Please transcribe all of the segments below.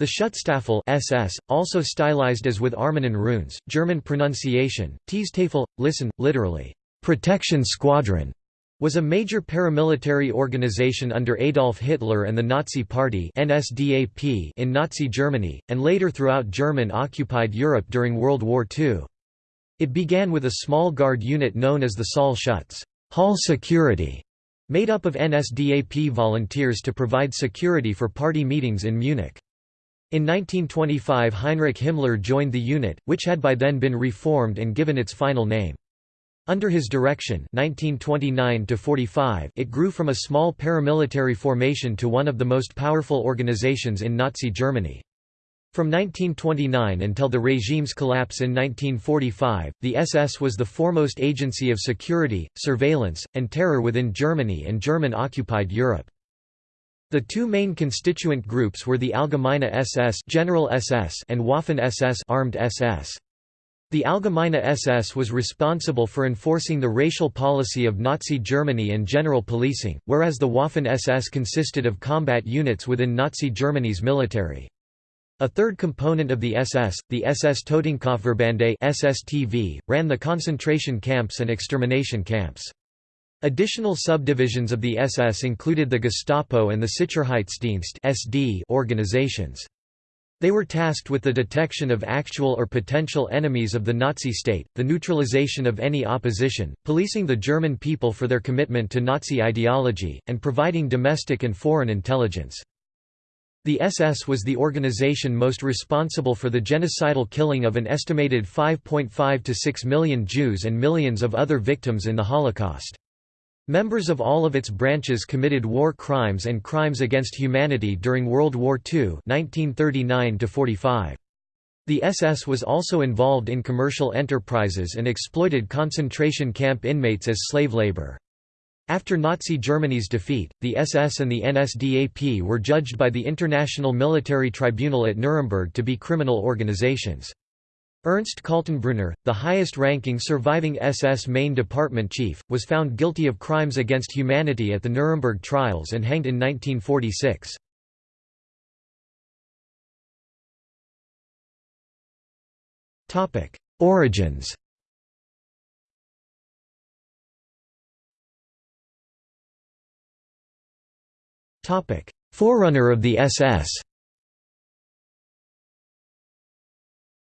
The Schutzstaffel SS, also stylized as with Armanen runes, German pronunciation, Teestafel, listen, literally, protection squadron, was a major paramilitary organization under Adolf Hitler and the Nazi Party NSDAP in Nazi Germany, and later throughout German-occupied Europe during World War II. It began with a small guard unit known as the Saal Schutz Hall Security, made up of NSDAP volunteers to provide security for party meetings in Munich. In 1925 Heinrich Himmler joined the unit, which had by then been reformed and given its final name. Under his direction 1929 it grew from a small paramilitary formation to one of the most powerful organizations in Nazi Germany. From 1929 until the regime's collapse in 1945, the SS was the foremost agency of security, surveillance, and terror within Germany and German-occupied Europe. The two main constituent groups were the Allgemeine SS, General SS and Waffen SS, Armed SS. The Allgemeine SS was responsible for enforcing the racial policy of Nazi Germany and general policing, whereas the Waffen SS consisted of combat units within Nazi Germany's military. A third component of the SS, the SS Totenkopfverbände SSTV, ran the concentration camps and extermination camps. Additional subdivisions of the SS included the Gestapo and the Sicherheitsdienst (SD) organizations. They were tasked with the detection of actual or potential enemies of the Nazi state, the neutralization of any opposition, policing the German people for their commitment to Nazi ideology, and providing domestic and foreign intelligence. The SS was the organization most responsible for the genocidal killing of an estimated 5.5 to 6 million Jews and millions of other victims in the Holocaust. Members of all of its branches committed war crimes and crimes against humanity during World War II 1939 -45. The SS was also involved in commercial enterprises and exploited concentration camp inmates as slave labor. After Nazi Germany's defeat, the SS and the NSDAP were judged by the International Military Tribunal at Nuremberg to be criminal organizations. Ernst Kaltenbrunner, the highest-ranking surviving SS main department chief, was found guilty of crimes against humanity at the Nuremberg trials and hanged in 1946. Origins Forerunner of the SS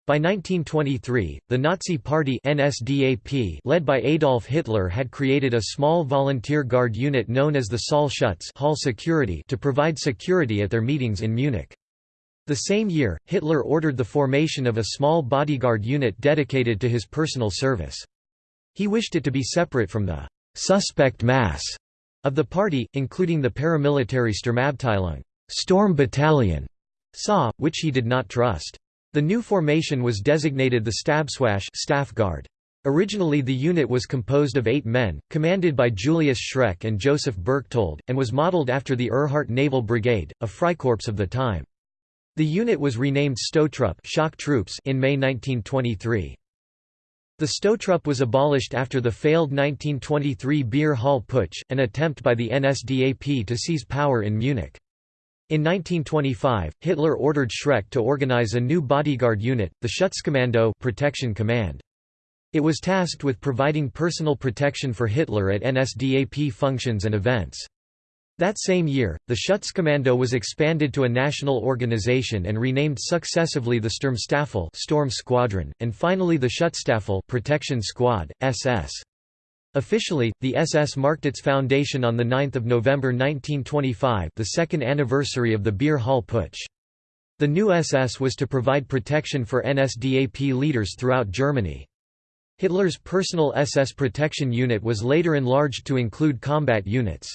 By 1923, the Nazi Party NSDAP led by Adolf Hitler had created a small volunteer guard unit known as the Saal Schutz Hall Security to provide security at their meetings in Munich. The same year, Hitler ordered the formation of a small bodyguard unit dedicated to his personal service. He wished it to be separate from the «suspect mass» of the party, including the paramilitary Sturmabteilung Storm Battalion, SA, which he did not trust. The new formation was designated the Stabswache staff guard. Originally the unit was composed of eight men, commanded by Julius Schreck and Joseph Berchtold, and was modeled after the Ehrhardt Naval Brigade, a Freikorps of the time. The unit was renamed Stohtruppe shock troops in May 1923. The Stohtruppe was abolished after the failed 1923 Beer Hall Putsch, an attempt by the NSDAP to seize power in Munich. In 1925, Hitler ordered Schreck to organize a new bodyguard unit, the Schutzkommando protection command. It was tasked with providing personal protection for Hitler at NSDAP functions and events. That same year, the Schutzkommando was expanded to a national organization and renamed successively the Sturmstaffel Storm Squadron, and finally the Schutzstaffel Protection Squad, SS. Officially, the SS marked its foundation on 9 November 1925 the second anniversary of the Beer Hall Putsch. The new SS was to provide protection for NSDAP leaders throughout Germany. Hitler's personal SS protection unit was later enlarged to include combat units.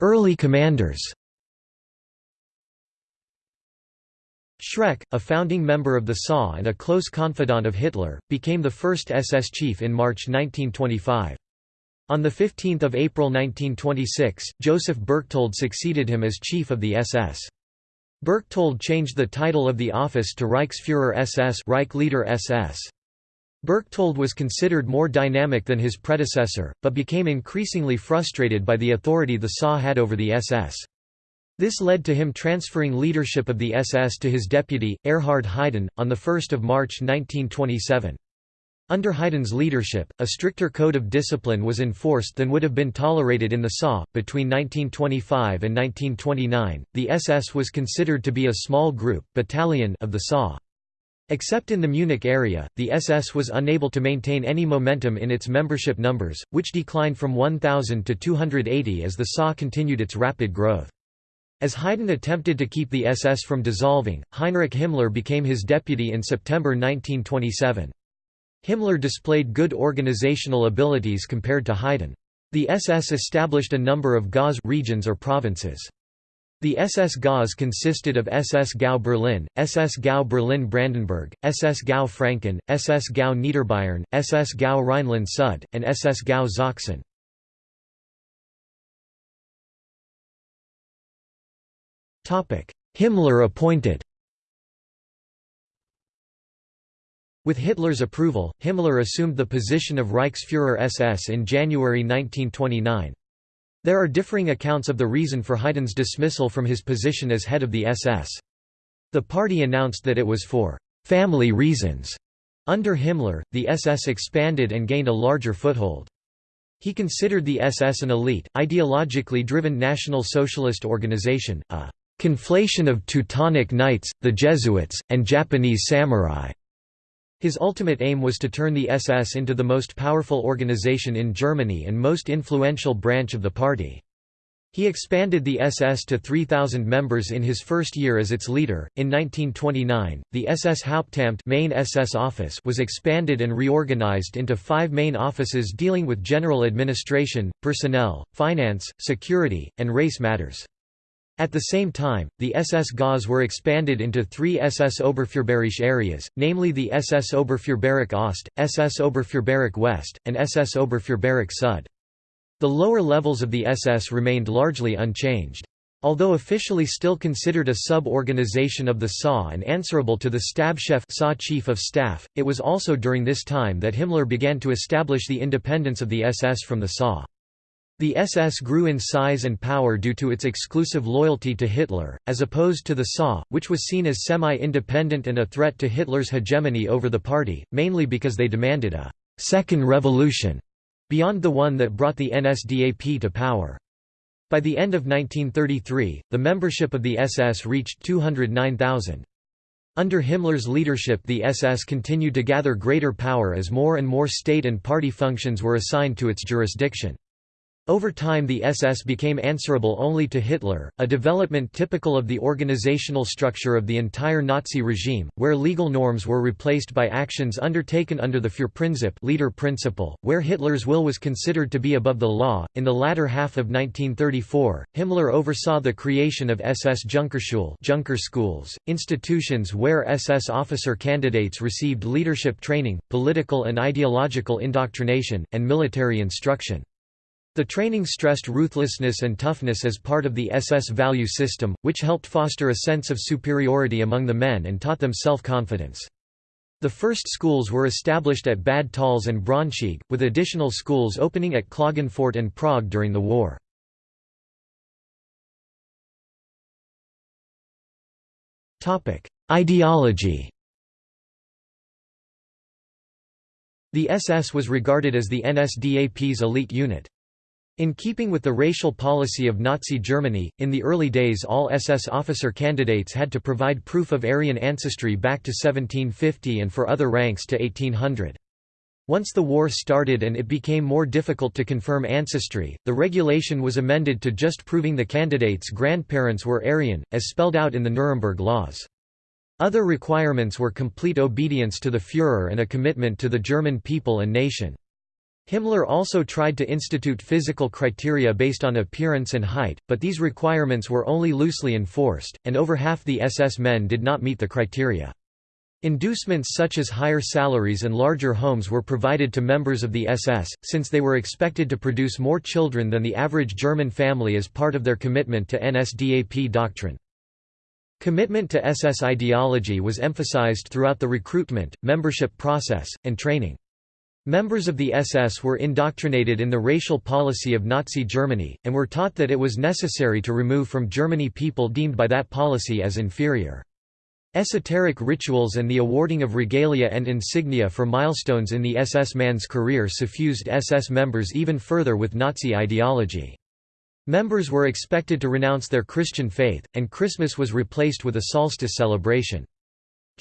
Early commanders Schreck, a founding member of the SA and a close confidant of Hitler, became the first SS chief in March 1925. On 15 April 1926, Joseph Berchtold succeeded him as chief of the SS. Berchtold changed the title of the office to Reichsführer SS Reich Leader SS. Berchtold was considered more dynamic than his predecessor, but became increasingly frustrated by the authority the SA had over the SS. This led to him transferring leadership of the SS to his deputy, Erhard Heiden, on 1 March 1927. Under Heiden's leadership, a stricter code of discipline was enforced than would have been tolerated in the SA. Between 1925 and 1929, the SS was considered to be a small group battalion of the SA. Except in the Munich area, the SS was unable to maintain any momentum in its membership numbers, which declined from 1,000 to 280 as the SA continued its rapid growth. As Heiden attempted to keep the SS from dissolving, Heinrich Himmler became his deputy in September 1927. Himmler displayed good organizational abilities compared to Heiden. The SS established a number of Gauss regions or provinces. The SS Gauss consisted of SS Gau Berlin, SS Gau Berlin Brandenburg, SS Gau Franken, SS Gau Niederbayern, SS Gau Rhineland-Sud, and SS Gau Sachsen. Himmler appointed With Hitler's approval, Himmler assumed the position of Reichsführer SS in January 1929. There are differing accounts of the reason for Heiden's dismissal from his position as head of the SS. The party announced that it was for «family reasons». Under Himmler, the SS expanded and gained a larger foothold. He considered the SS an elite, ideologically driven National Socialist organization, a «conflation of Teutonic Knights, the Jesuits, and Japanese samurai». His ultimate aim was to turn the SS into the most powerful organization in Germany and most influential branch of the party. He expanded the SS to 3,000 members in his first year as its leader. In 1929, the SS Hauptamt main SS office was expanded and reorganized into five main offices dealing with general administration, personnel, finance, security, and race matters. At the same time, the SS Gauss were expanded into three SS Oberführerbereich areas, namely the SS Oberführerbereich Ost, SS Oberführerbereich West, and SS Oberführerbereich Sud. The lower levels of the SS remained largely unchanged. Although officially still considered a sub-organization of the SA and answerable to the Stabschef SA Chief of Staff, it was also during this time that Himmler began to establish the independence of the SS from the SA. The SS grew in size and power due to its exclusive loyalty to Hitler, as opposed to the SA, which was seen as semi-independent and a threat to Hitler's hegemony over the party, mainly because they demanded a «second revolution» beyond the one that brought the NSDAP to power. By the end of 1933, the membership of the SS reached 209,000. Under Himmler's leadership the SS continued to gather greater power as more and more state and party functions were assigned to its jurisdiction. Over time the SS became answerable only to Hitler, a development typical of the organizational structure of the entire Nazi regime, where legal norms were replaced by actions undertaken under the Führerprinzip leader principle, where Hitler's will was considered to be above the law. In the latter half of 1934, Himmler oversaw the creation of SS Junkerschule Junker schools, institutions where SS officer candidates received leadership training, political and ideological indoctrination, and military instruction. The training stressed ruthlessness and toughness as part of the SS value system, which helped foster a sense of superiority among the men and taught them self-confidence. The first schools were established at Bad Tölz and Braunschweig, with additional schools opening at Klagenfurt and Prague during the war. Ideology The SS was regarded as the NSDAP's elite unit. In keeping with the racial policy of Nazi Germany, in the early days all SS officer candidates had to provide proof of Aryan ancestry back to 1750 and for other ranks to 1800. Once the war started and it became more difficult to confirm ancestry, the regulation was amended to just proving the candidates' grandparents were Aryan, as spelled out in the Nuremberg laws. Other requirements were complete obedience to the Führer and a commitment to the German people and nation. Himmler also tried to institute physical criteria based on appearance and height, but these requirements were only loosely enforced, and over half the SS men did not meet the criteria. Inducements such as higher salaries and larger homes were provided to members of the SS, since they were expected to produce more children than the average German family as part of their commitment to NSDAP doctrine. Commitment to SS ideology was emphasized throughout the recruitment, membership process, and training. Members of the SS were indoctrinated in the racial policy of Nazi Germany, and were taught that it was necessary to remove from Germany people deemed by that policy as inferior. Esoteric rituals and the awarding of regalia and insignia for milestones in the SS man's career suffused SS members even further with Nazi ideology. Members were expected to renounce their Christian faith, and Christmas was replaced with a solstice celebration.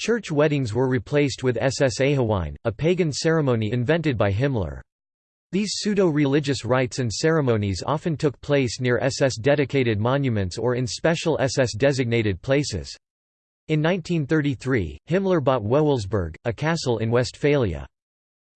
Church weddings were replaced with SS Ehewein, a pagan ceremony invented by Himmler. These pseudo-religious rites and ceremonies often took place near SS-dedicated monuments or in special SS-designated places. In 1933, Himmler bought Wewelsburg, a castle in Westphalia.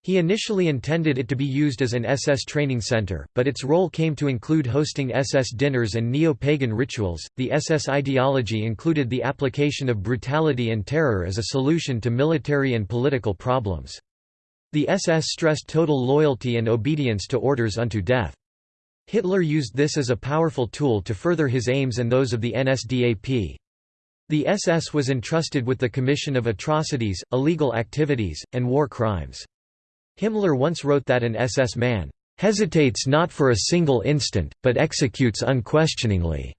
He initially intended it to be used as an SS training center, but its role came to include hosting SS dinners and neo pagan rituals. The SS ideology included the application of brutality and terror as a solution to military and political problems. The SS stressed total loyalty and obedience to orders unto death. Hitler used this as a powerful tool to further his aims and those of the NSDAP. The SS was entrusted with the commission of atrocities, illegal activities, and war crimes. Himmler once wrote that an SS man hesitates not for a single instant, but executes unquestioningly.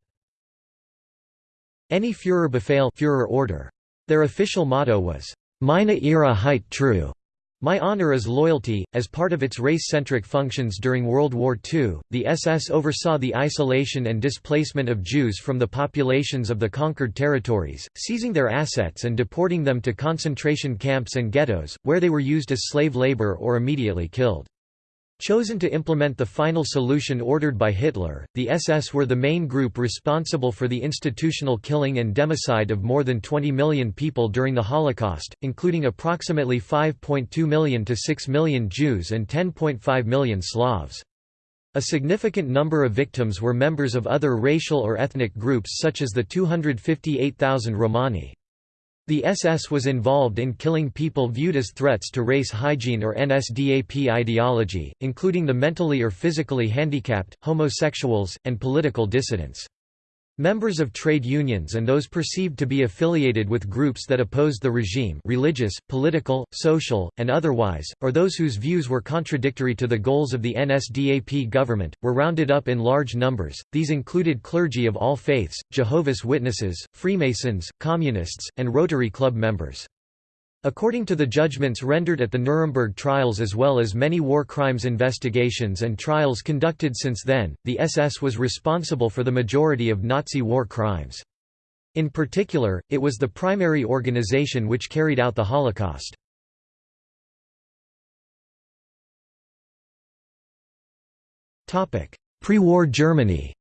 Any Führerbefehl Führer order. Their official motto was, Meine Ehre heißt Treue, my Honor is Loyalty. As part of its race centric functions during World War II, the SS oversaw the isolation and displacement of Jews from the populations of the conquered territories, seizing their assets and deporting them to concentration camps and ghettos, where they were used as slave labor or immediately killed. Chosen to implement the final solution ordered by Hitler, the SS were the main group responsible for the institutional killing and democide of more than 20 million people during the Holocaust, including approximately 5.2 million to 6 million Jews and 10.5 million Slavs. A significant number of victims were members of other racial or ethnic groups such as the 258,000 Romani. The SS was involved in killing people viewed as threats to race hygiene or NSDAP ideology, including the mentally or physically handicapped, homosexuals, and political dissidents. Members of trade unions and those perceived to be affiliated with groups that opposed the regime religious, political, social, and otherwise, or those whose views were contradictory to the goals of the NSDAP government, were rounded up in large numbers. These included clergy of all faiths, Jehovah's Witnesses, Freemasons, Communists, and Rotary Club members. According to the judgments rendered at the Nuremberg trials as well as many war crimes investigations and trials conducted since then, the SS was responsible for the majority of Nazi war crimes. In particular, it was the primary organization which carried out the Holocaust. Pre-war Germany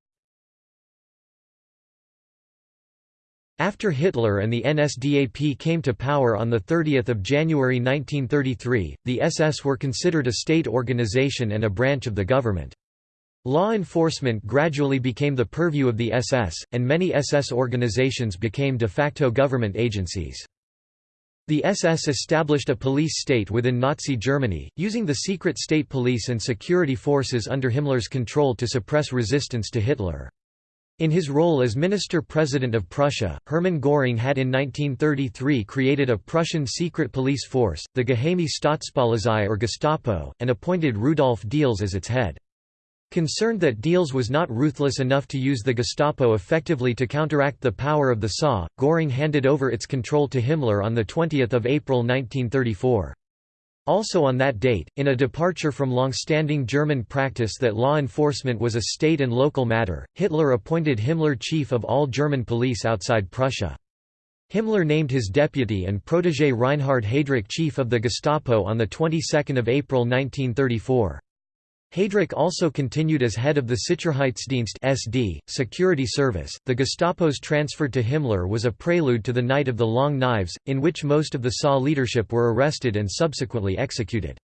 After Hitler and the NSDAP came to power on 30 January 1933, the SS were considered a state organization and a branch of the government. Law enforcement gradually became the purview of the SS, and many SS organizations became de facto government agencies. The SS established a police state within Nazi Germany, using the secret state police and security forces under Himmler's control to suppress resistance to Hitler. In his role as Minister-President of Prussia, Hermann Göring had in 1933 created a Prussian secret police force, the Geheime Staatspolizei or Gestapo, and appointed Rudolf Diels as its head. Concerned that Diels was not ruthless enough to use the Gestapo effectively to counteract the power of the SA, Göring handed over its control to Himmler on 20 April 1934. Also on that date, in a departure from long-standing German practice that law enforcement was a state and local matter, Hitler appointed Himmler chief of all German police outside Prussia. Himmler named his deputy and protégé Reinhard Heydrich chief of the Gestapo on the 22nd of April 1934. Heydrich also continued as head of the Sicherheitsdienst SD, security service. The Gestapo's transfer to Himmler was a prelude to the Night of the Long Knives, in which most of the SA leadership were arrested and subsequently executed.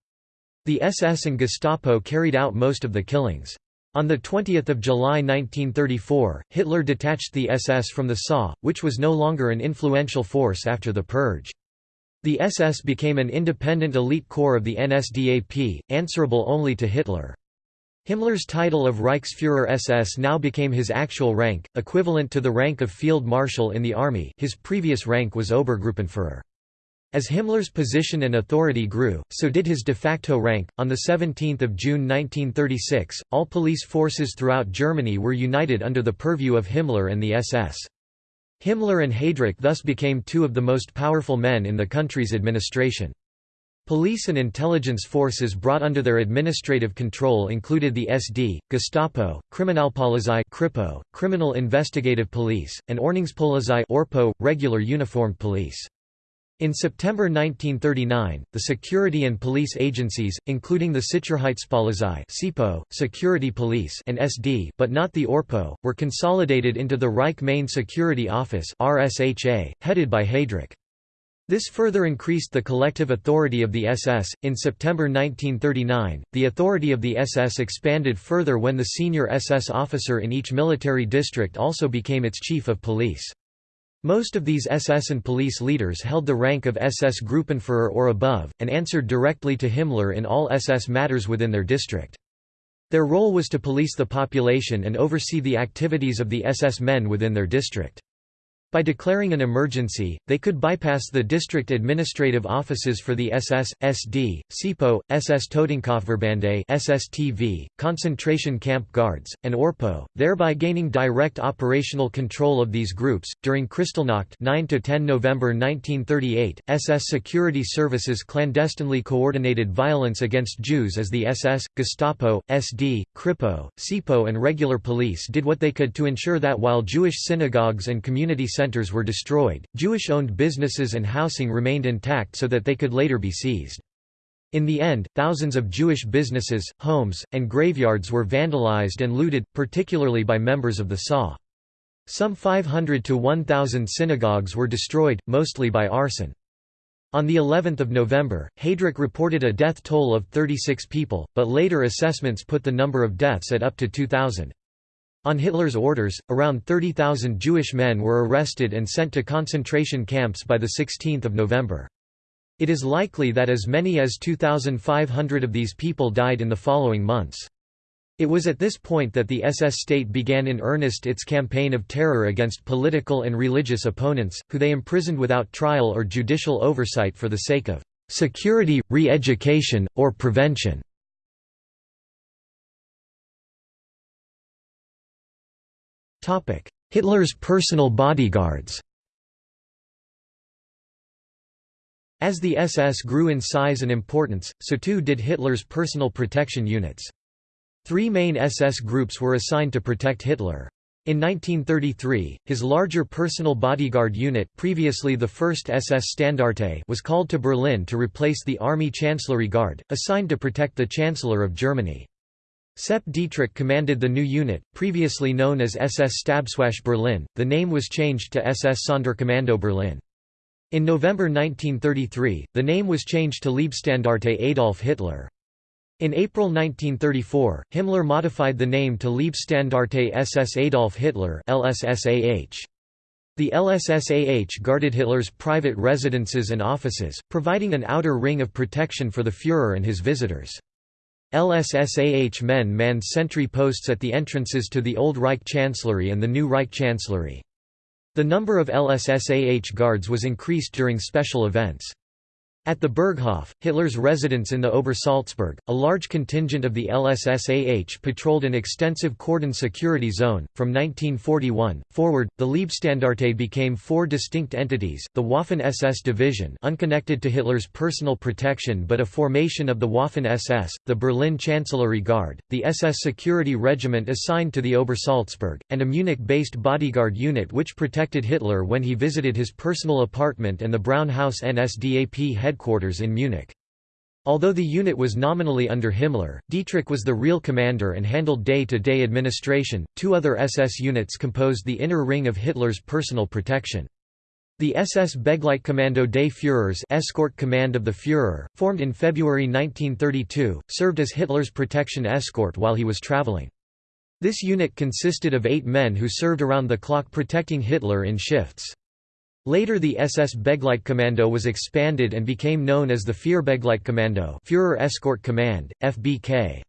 The SS and Gestapo carried out most of the killings. On 20 July 1934, Hitler detached the SS from the SA, which was no longer an influential force after the purge. The SS became an independent elite corps of the NSDAP, answerable only to Hitler. Himmler's title of Reichsführer SS now became his actual rank, equivalent to the rank of Field Marshal in the army his previous rank was Obergruppenführer. As Himmler's position and authority grew, so did his de facto rank. On 17 June 1936, all police forces throughout Germany were united under the purview of Himmler and the SS. Himmler and Heydrich thus became two of the most powerful men in the country's administration. Police and intelligence forces brought under their administrative control included the SD, Gestapo, Kriminalpolizei Kripo, Criminal Investigative Police, and Ordnungspolizei Orpo, regular uniformed police. In September 1939, the security and police agencies, including the Sicherheitspolizei SIPO, Security Police and SD but not the ORPO, were consolidated into the Reich Main Security Office RSHA, headed by Heydrich. This further increased the collective authority of the SS. In September 1939, the authority of the SS expanded further when the senior SS officer in each military district also became its chief of police. Most of these SS and police leaders held the rank of SS Gruppenführer or above, and answered directly to Himmler in all SS matters within their district. Their role was to police the population and oversee the activities of the SS men within their district. By declaring an emergency, they could bypass the district administrative offices for the SS, SD, SIPO, SS Totenkopfverbände SSTV, concentration camp guards, and ORPO, thereby gaining direct operational control of these groups. During Kristallnacht 9 to 10 November 1938, SS security services clandestinely coordinated violence against Jews as the SS, Gestapo, SD, Kripo, SIPO and regular police did what they could to ensure that while Jewish synagogues and community centers were destroyed, Jewish-owned businesses and housing remained intact so that they could later be seized. In the end, thousands of Jewish businesses, homes, and graveyards were vandalized and looted, particularly by members of the SA. Some 500 to 1,000 synagogues were destroyed, mostly by arson. On the 11th of November, Heydrich reported a death toll of 36 people, but later assessments put the number of deaths at up to 2,000. On Hitler's orders, around 30,000 Jewish men were arrested and sent to concentration camps by 16 November. It is likely that as many as 2,500 of these people died in the following months. It was at this point that the SS state began in earnest its campaign of terror against political and religious opponents, who they imprisoned without trial or judicial oversight for the sake of security, re-education, or prevention. Hitler's personal bodyguards As the SS grew in size and importance, so too did Hitler's personal protection units. Three main SS groups were assigned to protect Hitler. In 1933, his larger personal bodyguard unit previously the 1st SS Standarte was called to Berlin to replace the Army Chancellery Guard, assigned to protect the Chancellor of Germany. Sepp Dietrich commanded the new unit, previously known as SS Stabswache Berlin, the name was changed to SS Sonderkommando Berlin. In November 1933, the name was changed to Leibstandarte Adolf Hitler. In April 1934, Himmler modified the name to Leibstandarte SS Adolf Hitler LSSAH. The LSSAH guarded Hitler's private residences and offices, providing an outer ring of protection for the Führer and his visitors. LSSAH men manned sentry posts at the entrances to the old Reich Chancellery and the new Reich Chancellery. The number of LSSAH guards was increased during special events. At the Berghof, Hitler's residence in the Obersalzberg, a large contingent of the LSSAH patrolled an extensive cordon security zone. From 1941 forward, the Leibstandarte became four distinct entities: the Waffen-SS division, unconnected to Hitler's personal protection but a formation of the Waffen-SS, the Berlin Chancellery Guard, the SS Security Regiment assigned to the Obersalzberg, and a Munich-based bodyguard unit which protected Hitler when he visited his personal apartment and the Brown House NSDAP head headquarters in Munich. Although the unit was nominally under Himmler, Dietrich was the real commander and handled day-to-day -day administration. Two other SS units composed the inner ring of Hitler's personal protection. The SS Begleitkommando des Führers escort command of the Führer, formed in February 1932, served as Hitler's protection escort while he was traveling. This unit consisted of eight men who served around the clock protecting Hitler in shifts. Later the SS Begleitkommando was expanded and became known as the Führerbegleitkommando Führer Escort Command, FBK.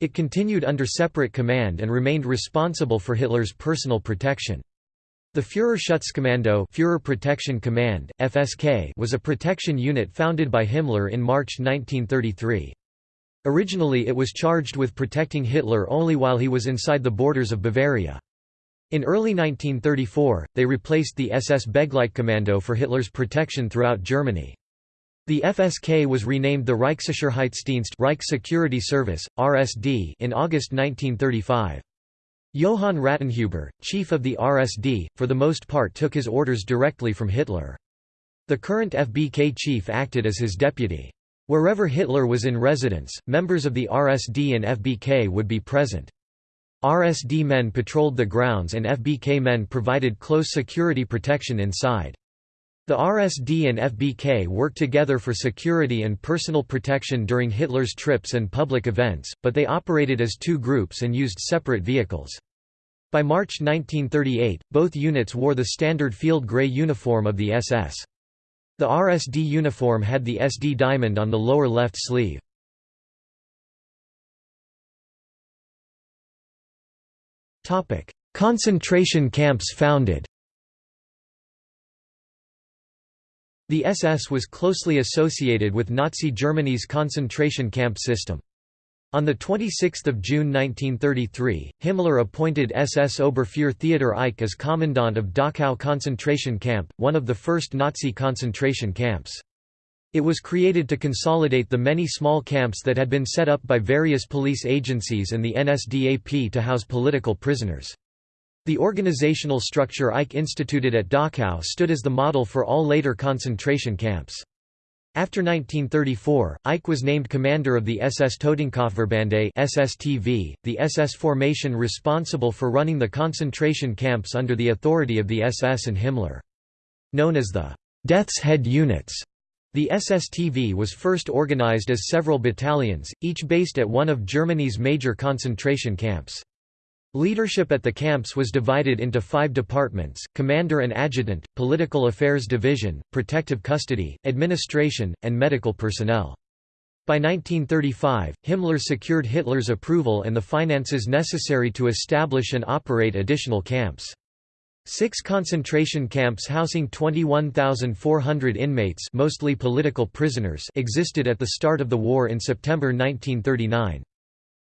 It continued under separate command and remained responsible for Hitler's personal protection. The Führerschutzkommando Führer Protection Command, FSK was a protection unit founded by Himmler in March 1933. Originally it was charged with protecting Hitler only while he was inside the borders of Bavaria. In early 1934, they replaced the SS Begleitkommando for Hitler's protection throughout Germany. The FSK was renamed the Reichssicherheitsdienst Reich Security Service, RSD in August 1935. Johann Rattenhuber, chief of the RSD, for the most part took his orders directly from Hitler. The current FBK chief acted as his deputy. Wherever Hitler was in residence, members of the RSD and FBK would be present. RSD men patrolled the grounds and FBK men provided close security protection inside. The RSD and FBK worked together for security and personal protection during Hitler's trips and public events, but they operated as two groups and used separate vehicles. By March 1938, both units wore the standard field grey uniform of the SS. The RSD uniform had the SD diamond on the lower left sleeve. Concentration camps founded The SS was closely associated with Nazi Germany's concentration camp system. On 26 June 1933, Himmler appointed SS Oberführer Theodor Eicke as commandant of Dachau concentration camp, one of the first Nazi concentration camps. It was created to consolidate the many small camps that had been set up by various police agencies and the NSDAP to house political prisoners. The organizational structure Eicke instituted at Dachau stood as the model for all later concentration camps. After 1934, Eicke was named commander of the SS Totenkopfverbände SSTV, the SS formation responsible for running the concentration camps under the authority of the SS and Himmler. Known as the Death's Head Units, the SSTV was first organized as several battalions, each based at one of Germany's major concentration camps. Leadership at the camps was divided into five departments, Commander and Adjutant, Political Affairs Division, Protective Custody, Administration, and Medical Personnel. By 1935, Himmler secured Hitler's approval and the finances necessary to establish and operate additional camps. Six concentration camps housing 21,400 inmates mostly political prisoners existed at the start of the war in September 1939.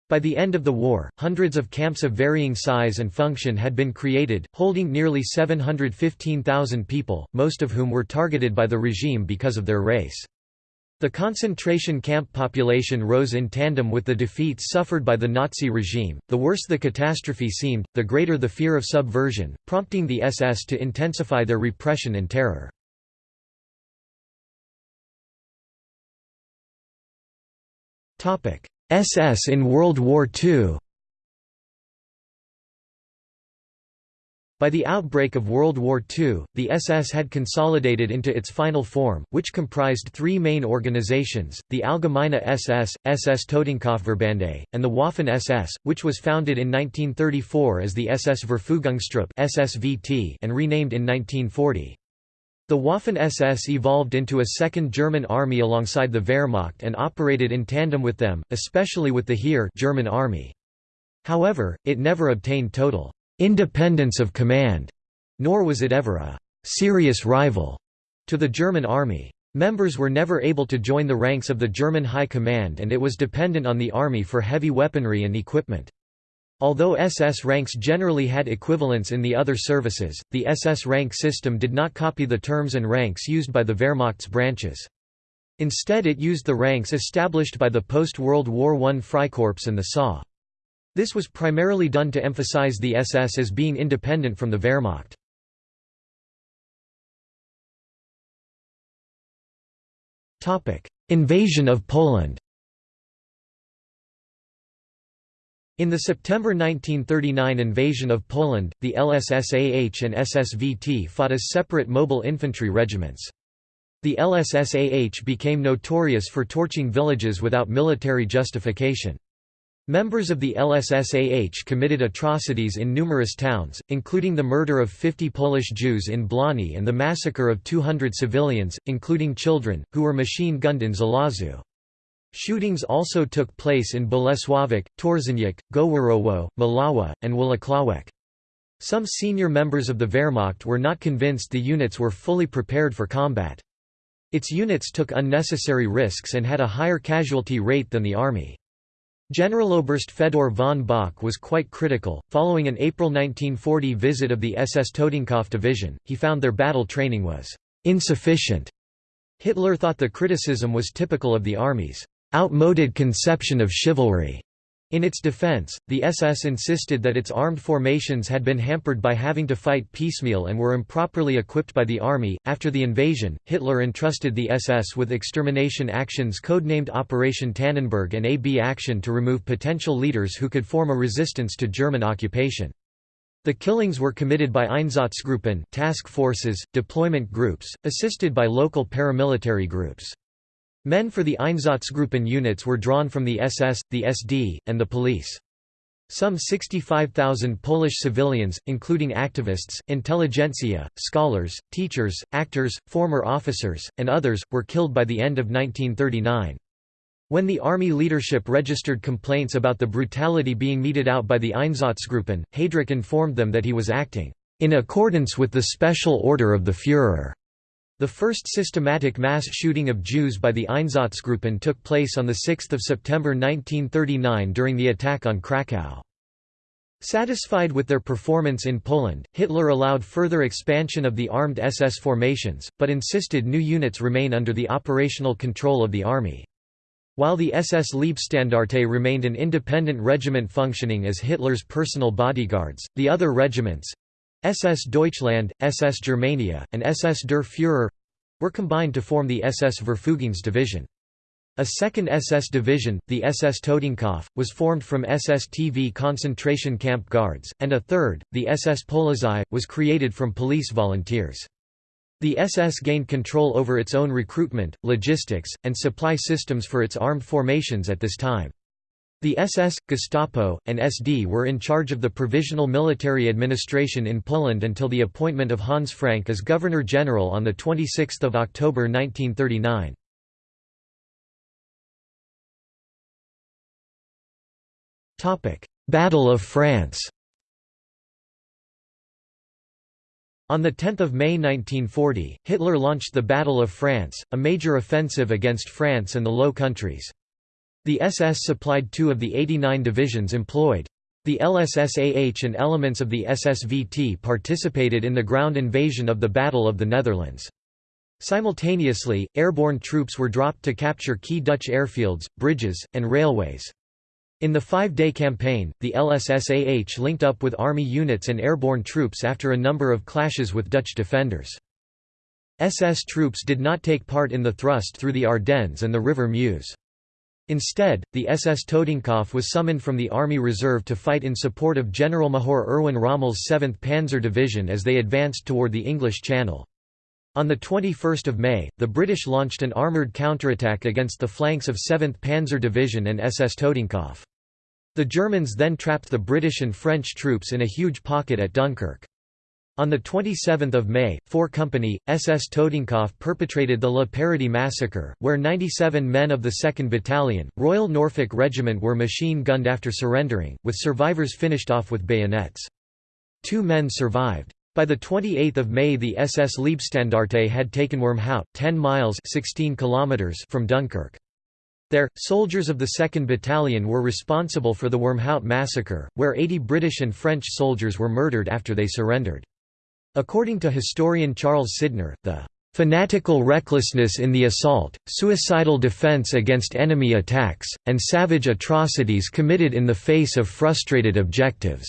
By the end of the war, hundreds of camps of varying size and function had been created, holding nearly 715,000 people, most of whom were targeted by the regime because of their race. The concentration camp population rose in tandem with the defeats suffered by the Nazi regime. The worse the catastrophe seemed, the greater the fear of subversion, prompting the SS to intensify their repression and terror. SS in World War II By the outbreak of World War II, the SS had consolidated into its final form, which comprised three main organizations, the Allgemeine SS, SS Totenkopfverbände, and the Waffen-SS, which was founded in 1934 as the SS Verfügungstruppe SSVT and renamed in 1940. The Waffen-SS evolved into a second German army alongside the Wehrmacht and operated in tandem with them, especially with the Heer German army. However, it never obtained total independence of command, nor was it ever a serious rival to the German army. Members were never able to join the ranks of the German High Command and it was dependent on the army for heavy weaponry and equipment. Although SS ranks generally had equivalents in the other services, the SS rank system did not copy the terms and ranks used by the Wehrmacht's branches. Instead it used the ranks established by the post-World War I Freikorps and the SA. This was primarily done to emphasize the SS as being independent from the Wehrmacht. Invasion of Poland In the September 1939 invasion of Poland, the LSSAH and SSVT fought as separate mobile infantry regiments. The LSSAH became notorious for torching villages without military justification. Members of the LSSAH committed atrocities in numerous towns, including the murder of 50 Polish Jews in Błony and the massacre of 200 civilians, including children, who were machine gunned in Żelazo. Shootings also took place in Bolesławiec, Torzeniec, Goworowo, Mława, and Włocławek. Some senior members of the Wehrmacht were not convinced the units were fully prepared for combat. Its units took unnecessary risks and had a higher casualty rate than the army. Generaloberst Fedor von Bock was quite critical. Following an April 1940 visit of the SS Totenkopf division, he found their battle training was insufficient. Hitler thought the criticism was typical of the army's outmoded conception of chivalry. In its defense, the SS insisted that its armed formations had been hampered by having to fight piecemeal and were improperly equipped by the army. After the invasion, Hitler entrusted the SS with extermination actions codenamed Operation Tannenberg and AB Action to remove potential leaders who could form a resistance to German occupation. The killings were committed by Einsatzgruppen task forces, deployment groups, assisted by local paramilitary groups. Men for the Einsatzgruppen units were drawn from the SS, the SD, and the police. Some 65,000 Polish civilians, including activists, intelligentsia, scholars, teachers, actors, former officers, and others, were killed by the end of 1939. When the army leadership registered complaints about the brutality being meted out by the Einsatzgruppen, Heydrich informed them that he was acting in accordance with the special order of the Führer. The first systematic mass shooting of Jews by the Einsatzgruppen took place on 6 September 1939 during the attack on Krakow. Satisfied with their performance in Poland, Hitler allowed further expansion of the armed SS formations, but insisted new units remain under the operational control of the army. While the SS Leibstandarte remained an independent regiment functioning as Hitler's personal bodyguards, the other regiments, SS Deutschland, SS Germania, and SS Der Führer were combined to form the SS Verfügungsdivision. A second SS division, the SS Totenkopf, was formed from SS TV concentration camp guards, and a third, the SS Polizei, was created from police volunteers. The SS gained control over its own recruitment, logistics, and supply systems for its armed formations at this time. The SS, Gestapo, and SD were in charge of the provisional military administration in Poland until the appointment of Hans Frank as Governor-General on 26 October 1939. Battle of France On 10 May 1940, Hitler launched the Battle of France, a major offensive against France and the Low Countries. The SS supplied two of the 89 divisions employed. The LSSAH and elements of the SSVT participated in the ground invasion of the Battle of the Netherlands. Simultaneously, airborne troops were dropped to capture key Dutch airfields, bridges, and railways. In the five-day campaign, the LSSAH linked up with army units and airborne troops after a number of clashes with Dutch defenders. SS troops did not take part in the thrust through the Ardennes and the River Meuse. Instead, the SS Totenkopf was summoned from the Army Reserve to fight in support of Generalmajor Erwin Rommel's 7th Panzer Division as they advanced toward the English Channel. On 21 May, the British launched an armoured counterattack against the flanks of 7th Panzer Division and SS Totenkopf. The Germans then trapped the British and French troops in a huge pocket at Dunkirk. On 27 May, 4 Company, SS Totenkopf perpetrated the Le Paradis massacre, where 97 men of the 2nd Battalion, Royal Norfolk Regiment were machine-gunned after surrendering, with survivors finished off with bayonets. Two men survived. By 28 May the SS Leibstandarte had taken Wormhout 10 miles 16 kilometers from Dunkirk. There, soldiers of the 2nd Battalion were responsible for the Wormhout massacre, where 80 British and French soldiers were murdered after they surrendered. According to historian Charles Sydnor, the fanatical recklessness in the assault, suicidal defense against enemy attacks, and savage atrocities committed in the face of frustrated objectives."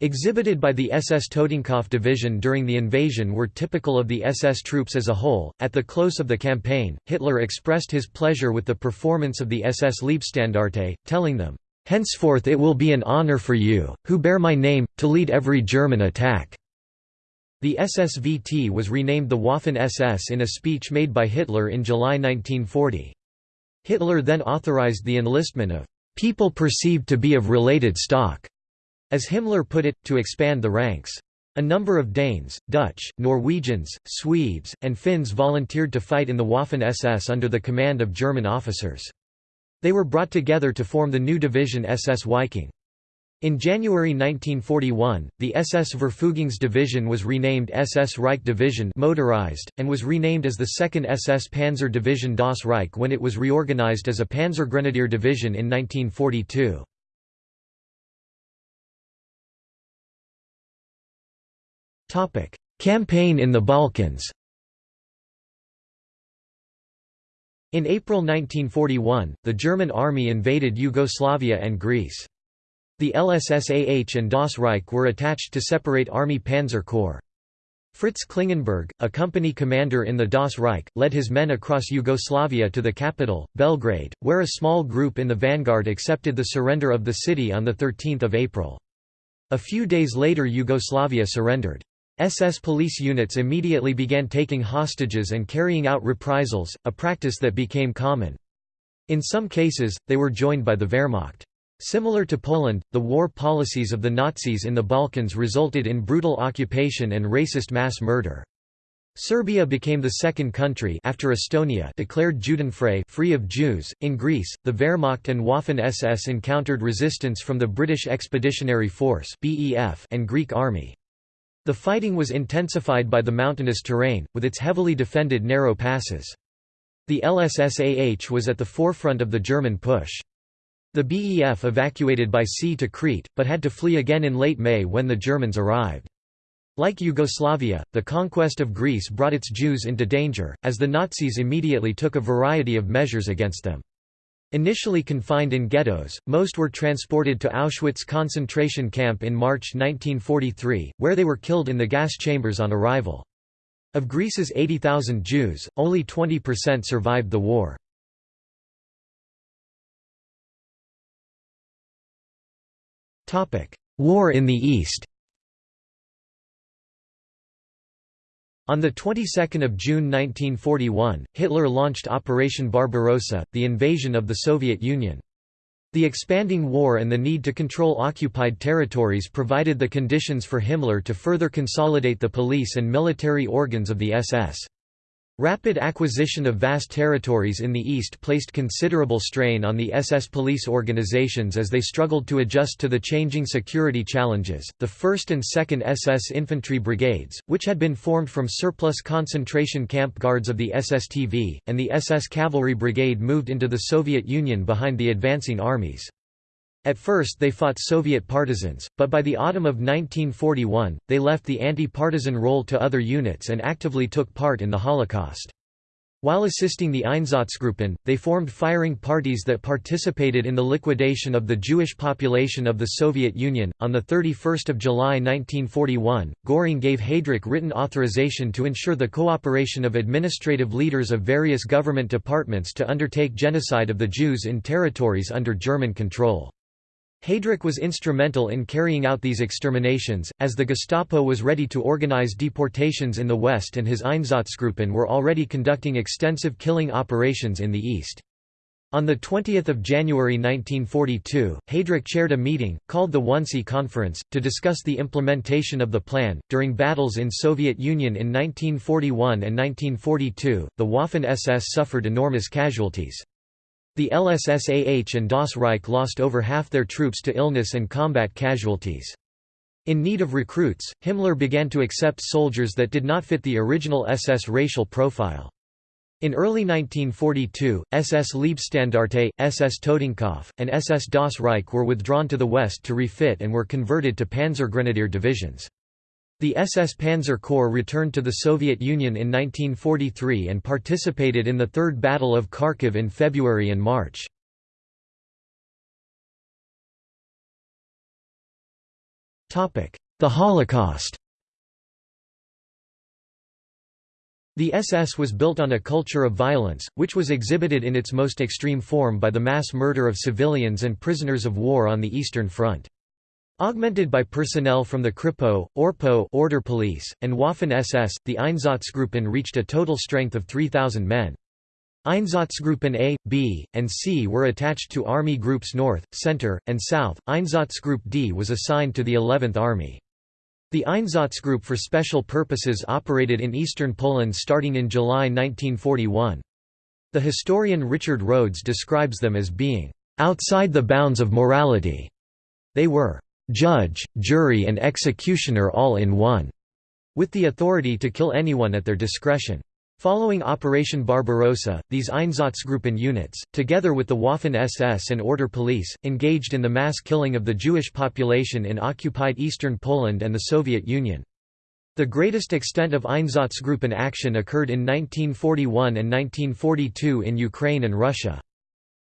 Exhibited by the SS Totenkopf division during the invasion were typical of the SS troops as a whole. At the close of the campaign, Hitler expressed his pleasure with the performance of the SS Leibstandarte, telling them, Henceforth it will be an honor for you, who bear my name, to lead every German attack. The SSVT was renamed the Waffen-SS in a speech made by Hitler in July 1940. Hitler then authorized the enlistment of "...people perceived to be of related stock", as Himmler put it, to expand the ranks. A number of Danes, Dutch, Norwegians, Swedes, and Finns volunteered to fight in the Waffen-SS under the command of German officers. They were brought together to form the new division SS Viking. In January 1941, the SS Verfügungsdivision was renamed SS Reich Division motorized, and was renamed as the 2nd SS Panzer Division Das Reich when it was reorganized as a Panzergrenadier Division in 1942. Campaign in the Balkans In April 1941, the German army invaded Yugoslavia and Greece. The LSSAH and Das Reich were attached to separate Army Panzer Corps. Fritz Klingenberg, a company commander in the Das Reich, led his men across Yugoslavia to the capital, Belgrade, where a small group in the vanguard accepted the surrender of the city on 13 April. A few days later Yugoslavia surrendered. SS police units immediately began taking hostages and carrying out reprisals, a practice that became common. In some cases, they were joined by the Wehrmacht. Similar to Poland, the war policies of the Nazis in the Balkans resulted in brutal occupation and racist mass murder. Serbia became the second country after Estonia declared Judenfrei free of Jews. In Greece, the Wehrmacht and Waffen-SS encountered resistance from the British Expeditionary Force (BEF) and Greek army. The fighting was intensified by the mountainous terrain, with its heavily defended narrow passes. The LSSAH was at the forefront of the German push. The BEF evacuated by sea to Crete, but had to flee again in late May when the Germans arrived. Like Yugoslavia, the conquest of Greece brought its Jews into danger, as the Nazis immediately took a variety of measures against them. Initially confined in ghettos, most were transported to Auschwitz concentration camp in March 1943, where they were killed in the gas chambers on arrival. Of Greece's 80,000 Jews, only 20% survived the war. War in the East On the 22nd of June 1941, Hitler launched Operation Barbarossa, the invasion of the Soviet Union. The expanding war and the need to control occupied territories provided the conditions for Himmler to further consolidate the police and military organs of the SS. Rapid acquisition of vast territories in the east placed considerable strain on the SS police organizations as they struggled to adjust to the changing security challenges. The 1st and 2nd SS infantry brigades, which had been formed from surplus concentration camp guards of the SSTV, and the SS cavalry brigade moved into the Soviet Union behind the advancing armies. At first they fought Soviet partisans, but by the autumn of 1941, they left the anti-partisan role to other units and actively took part in the Holocaust. While assisting the Einsatzgruppen, they formed firing parties that participated in the liquidation of the Jewish population of the Soviet Union. On the 31st of July 1941, Göring gave Heydrich written authorization to ensure the cooperation of administrative leaders of various government departments to undertake genocide of the Jews in territories under German control. Heydrich was instrumental in carrying out these exterminations, as the Gestapo was ready to organize deportations in the West and his Einsatzgruppen were already conducting extensive killing operations in the East. On 20 January 1942, Heydrich chaired a meeting, called the Wannsee Conference, to discuss the implementation of the plan. During battles in Soviet Union in 1941 and 1942, the Waffen SS suffered enormous casualties. The LSSAH and Das Reich lost over half their troops to illness and combat casualties. In need of recruits, Himmler began to accept soldiers that did not fit the original SS racial profile. In early 1942, SS Leibstandarte, SS Totenkopf, and SS Das Reich were withdrawn to the west to refit and were converted to Panzergrenadier divisions. The SS Panzer Corps returned to the Soviet Union in 1943 and participated in the Third Battle of Kharkiv in February and March. The Holocaust The SS was built on a culture of violence, which was exhibited in its most extreme form by the mass murder of civilians and prisoners of war on the Eastern Front. Augmented by personnel from the Kripo, Orpo Order Police, and Waffen-SS, the Einsatzgruppen reached a total strength of 3,000 men. Einsatzgruppen A, B, and C were attached to Army Groups North, Center, and South. Einsatzgruppe D was assigned to the 11th Army. The Einsatzgruppe for special purposes operated in eastern Poland starting in July 1941. The historian Richard Rhodes describes them as being outside the bounds of morality. They were judge, jury and executioner all in one, with the authority to kill anyone at their discretion. Following Operation Barbarossa, these Einsatzgruppen units, together with the Waffen-SS and Order Police, engaged in the mass killing of the Jewish population in occupied eastern Poland and the Soviet Union. The greatest extent of Einsatzgruppen action occurred in 1941 and 1942 in Ukraine and Russia.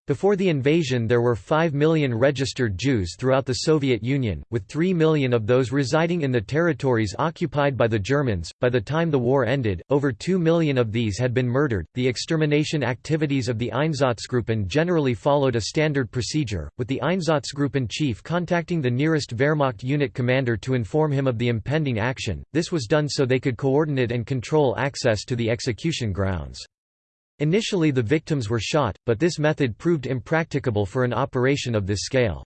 Before the invasion there were 5 million registered Jews throughout the Soviet Union, with 3 million of those residing in the territories occupied by the Germans. By the time the war ended, over 2 million of these had been murdered. The extermination activities of the Einsatzgruppen generally followed a standard procedure, with the Einsatzgruppen chief contacting the nearest Wehrmacht unit commander to inform him of the impending action. This was done so they could coordinate and control access to the execution grounds. Initially the victims were shot, but this method proved impracticable for an operation of this scale.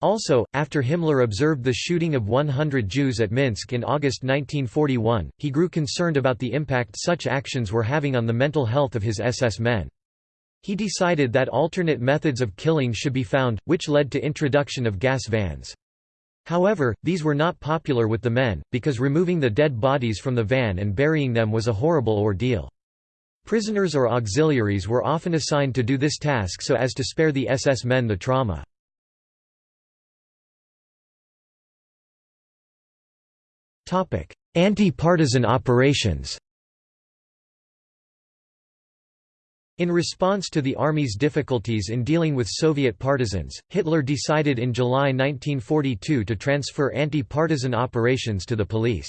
Also, after Himmler observed the shooting of 100 Jews at Minsk in August 1941, he grew concerned about the impact such actions were having on the mental health of his SS men. He decided that alternate methods of killing should be found, which led to introduction of gas vans. However, these were not popular with the men, because removing the dead bodies from the van and burying them was a horrible ordeal. Prisoners or auxiliaries were often assigned to do this task so as to spare the SS men the trauma. Anti-partisan operations In response to the army's difficulties in dealing with Soviet partisans, Hitler decided in July 1942 to transfer anti-partisan operations to the police.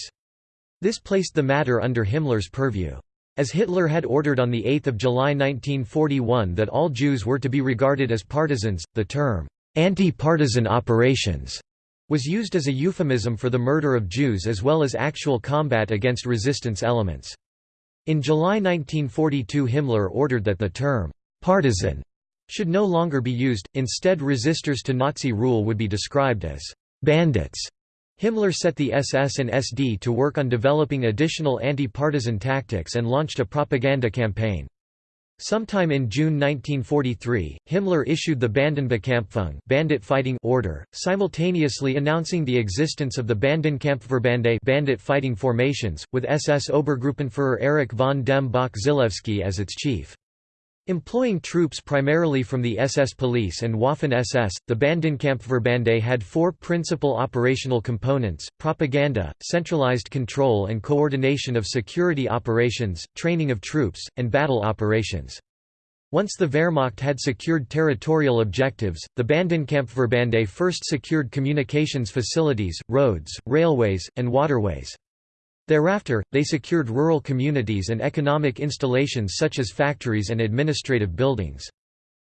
This placed the matter under Himmler's purview. As Hitler had ordered on 8 July 1941 that all Jews were to be regarded as partisans, the term, "'anti-partisan operations' was used as a euphemism for the murder of Jews as well as actual combat against resistance elements. In July 1942 Himmler ordered that the term, "'partisan' should no longer be used, instead resistors to Nazi rule would be described as "'bandits' Himmler set the SS and SD to work on developing additional anti-partisan tactics and launched a propaganda campaign. Sometime in June 1943, Himmler issued the Bandenbekämpfung bandit fighting order, simultaneously announcing the existence of the Bandenkampfverbände bandit fighting formations, with SS Obergruppenführer Erich von dem Bach Zelewski as its chief. Employing troops primarily from the SS Police and Waffen-SS, the Bandenkampfverbände had four principal operational components, propaganda, centralized control and coordination of security operations, training of troops, and battle operations. Once the Wehrmacht had secured territorial objectives, the Bandenkampfverbände first secured communications facilities, roads, railways, and waterways. Thereafter, they secured rural communities and economic installations such as factories and administrative buildings.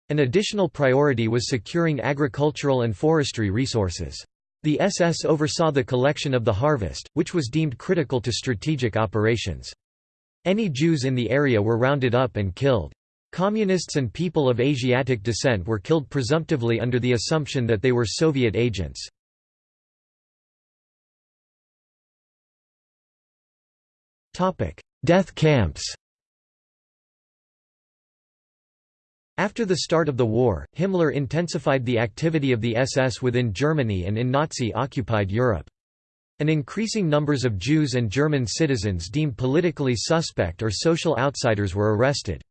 An additional priority was securing agricultural and forestry resources. The SS oversaw the collection of the harvest, which was deemed critical to strategic operations. Any Jews in the area were rounded up and killed. Communists and people of Asiatic descent were killed presumptively under the assumption that they were Soviet agents. Death camps After the start of the war, Himmler intensified the activity of the SS within Germany and in Nazi-occupied Europe. An increasing numbers of Jews and German citizens deemed politically suspect or social outsiders were arrested.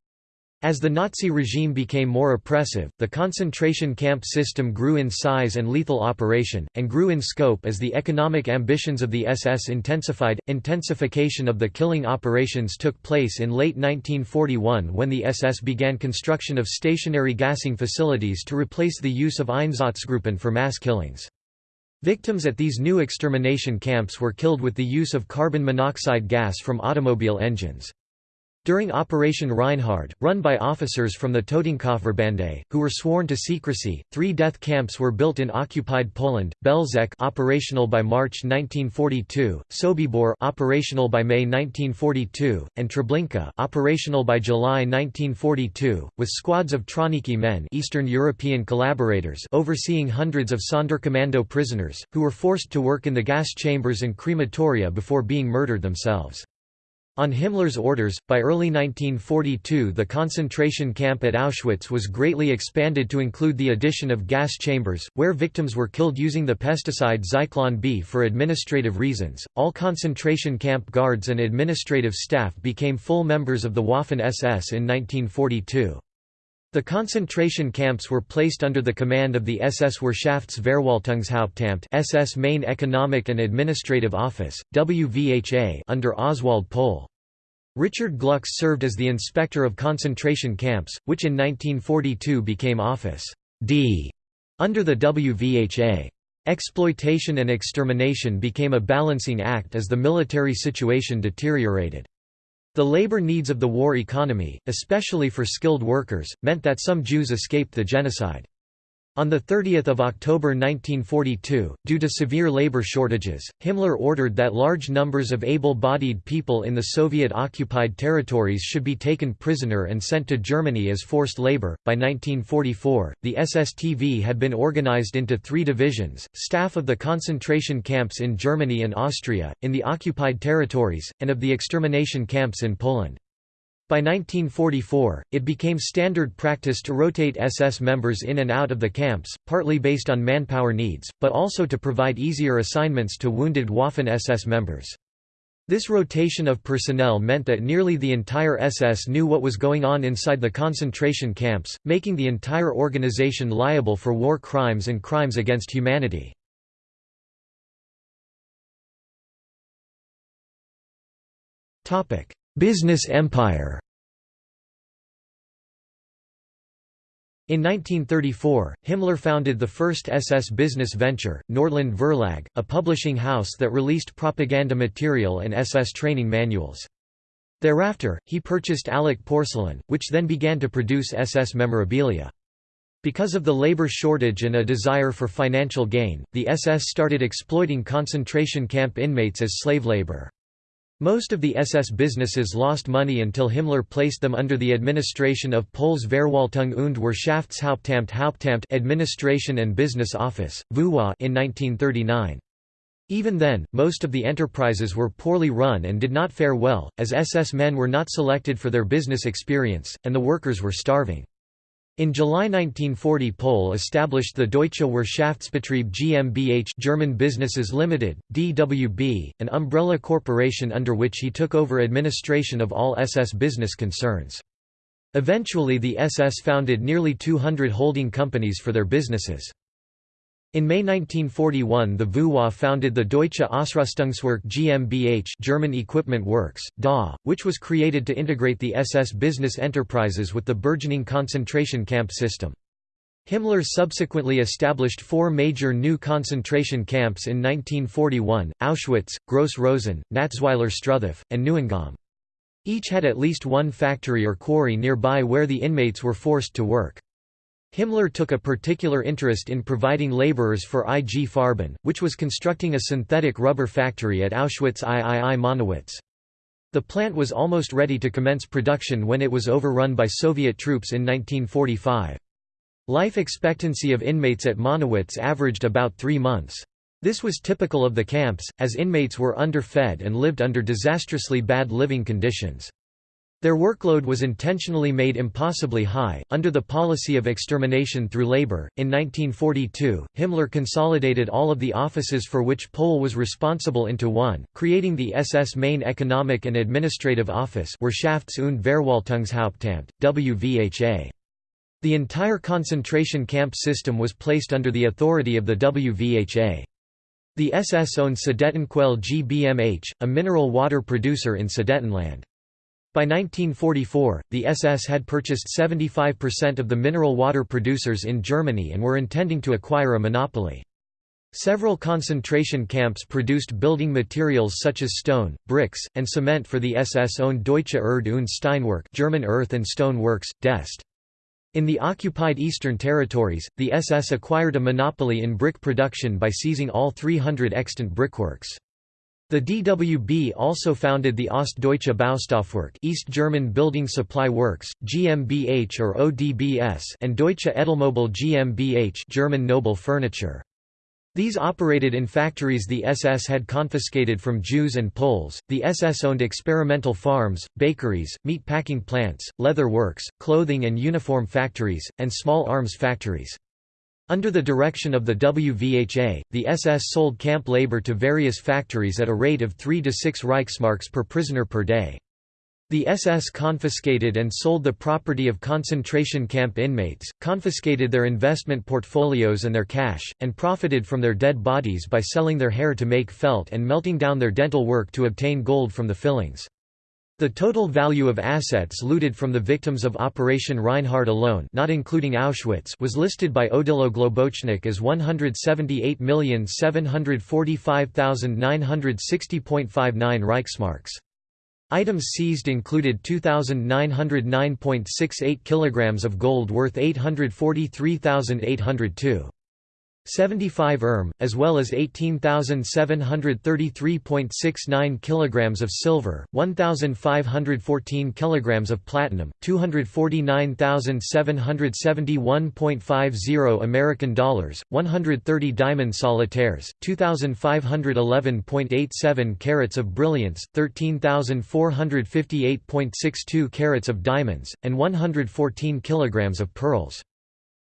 As the Nazi regime became more oppressive, the concentration camp system grew in size and lethal operation, and grew in scope as the economic ambitions of the SS intensified. Intensification of the killing operations took place in late 1941 when the SS began construction of stationary gassing facilities to replace the use of Einsatzgruppen for mass killings. Victims at these new extermination camps were killed with the use of carbon monoxide gas from automobile engines. During Operation Reinhard, run by officers from the Totenkopfverbände, who were sworn to secrecy, three death camps were built in occupied Poland: Belzec, operational by March 1942; Sobibor, operational by May 1942; and Treblinka, operational by July 1942, with squads of Trawniki men, Eastern European collaborators, overseeing hundreds of Sonderkommando prisoners, who were forced to work in the gas chambers and crematoria before being murdered themselves. On Himmler's orders, by early 1942 the concentration camp at Auschwitz was greatly expanded to include the addition of gas chambers, where victims were killed using the pesticide Zyklon B for administrative reasons. All concentration camp guards and administrative staff became full members of the Waffen SS in 1942. The concentration camps were placed under the command of the SS Wirtschaftsverwaltungshauptamt SS Main Economic and Administrative Office, WVHA under Oswald Pohl. Richard Glücks served as the inspector of concentration camps, which in 1942 became Office D under the WVHA. Exploitation and extermination became a balancing act as the military situation deteriorated. The labor needs of the war economy, especially for skilled workers, meant that some Jews escaped the genocide. On 30 October 1942, due to severe labor shortages, Himmler ordered that large numbers of able-bodied people in the Soviet-occupied territories should be taken prisoner and sent to Germany as forced labor. By 1944, the SSTV had been organized into three divisions, staff of the concentration camps in Germany and Austria, in the occupied territories, and of the extermination camps in Poland. By 1944, it became standard practice to rotate SS members in and out of the camps, partly based on manpower needs, but also to provide easier assignments to wounded Waffen-SS members. This rotation of personnel meant that nearly the entire SS knew what was going on inside the concentration camps, making the entire organization liable for war crimes and crimes against humanity. Business empire In 1934, Himmler founded the first SS business venture, Nordland Verlag, a publishing house that released propaganda material and SS training manuals. Thereafter, he purchased Allach Porcelain, which then began to produce SS memorabilia. Because of the labor shortage and a desire for financial gain, the SS started exploiting concentration camp inmates as slave labor. Most of the SS businesses lost money until Himmler placed them under the administration of Pohl's Verwaltung und Wirtschaftshauptamt Hauptamt Administration and Business Office, VUWA in 1939. Even then, most of the enterprises were poorly run and did not fare well, as SS men were not selected for their business experience, and the workers were starving. In July 1940 Pohl established the Deutsche Wirtschaftsbetrieb GmbH German Businesses Limited, DWB, an umbrella corporation under which he took over administration of all SS business concerns. Eventually the SS founded nearly 200 holding companies for their businesses. In May 1941 the VUWA founded the Deutsche Ausrüstungswerk GmbH German Equipment Works, DA, which was created to integrate the SS business enterprises with the burgeoning concentration camp system. Himmler subsequently established four major new concentration camps in 1941, Auschwitz, Gross Rosen, Natzweiler Struthof, and Neuengamme. Each had at least one factory or quarry nearby where the inmates were forced to work. Himmler took a particular interest in providing laborers for IG Farben, which was constructing a synthetic rubber factory at Auschwitz III Monowitz. The plant was almost ready to commence production when it was overrun by Soviet troops in 1945. Life expectancy of inmates at Monowitz averaged about three months. This was typical of the camps, as inmates were underfed and lived under disastrously bad living conditions. Their workload was intentionally made impossibly high. Under the policy of extermination through labor, in 1942, Himmler consolidated all of the offices for which Pohl was responsible into one, creating the SS Main Economic and Administrative Office Wirtschafts- und Verwaltungshauptamt, WVHA. The entire concentration camp system was placed under the authority of the WVHA. The SS owned Sudettenquelle GmbH, a mineral water producer in Sudetenland. By 1944, the SS had purchased 75% of the mineral water producers in Germany and were intending to acquire a monopoly. Several concentration camps produced building materials such as stone, bricks, and cement for the SS-owned Deutsche Erd- und Steinwerk German Earth and Stone Works, Dest. In the occupied Eastern Territories, the SS acquired a monopoly in brick production by seizing all 300 extant brickworks. The DWB also founded the Ostdeutsche Baustoffwerk East German Building Supply Works, GmbH or ODBS and Deutsche Edelmöbel GmbH German Noble Furniture. These operated in factories the SS had confiscated from Jews and Poles. The SS owned experimental farms, bakeries, meat packing plants, leather works, clothing and uniform factories, and small arms factories. Under the direction of the WVHA, the SS sold camp labor to various factories at a rate of 3 to 6 Reichsmarks per prisoner per day. The SS confiscated and sold the property of concentration camp inmates, confiscated their investment portfolios and their cash, and profited from their dead bodies by selling their hair to make felt and melting down their dental work to obtain gold from the fillings. The total value of assets looted from the victims of Operation Reinhard alone not including Auschwitz was listed by Odilo Globocnik as 178,745,960.59 Reichsmarks. Items seized included 2,909.68 kilograms of gold worth 843,802. 75 erm, as well as 18,733.69 kilograms of silver, 1,514 kilograms of platinum, 249,771.50 American dollars, 130 diamond solitaires, 2,511.87 carats of brilliants, 13,458.62 carats of diamonds, and 114 kilograms of pearls.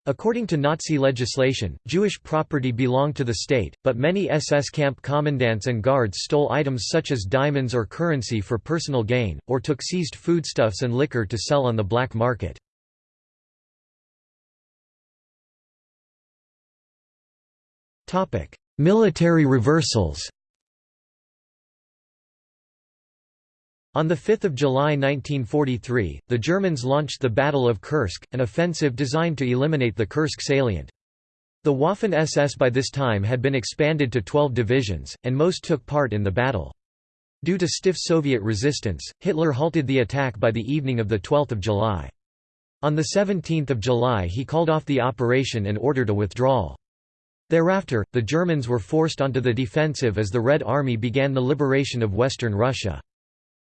According to Nazi legislation, Jewish property belonged to the state, but many SS camp commandants and guards stole items such as diamonds or currency for personal gain, or took seized foodstuffs and liquor to sell on the black market. Military reversals On 5 July 1943, the Germans launched the Battle of Kursk, an offensive designed to eliminate the Kursk salient. The Waffen-SS by this time had been expanded to 12 divisions, and most took part in the battle. Due to stiff Soviet resistance, Hitler halted the attack by the evening of 12 July. On 17 July he called off the operation and ordered a withdrawal. Thereafter, the Germans were forced onto the defensive as the Red Army began the liberation of western Russia.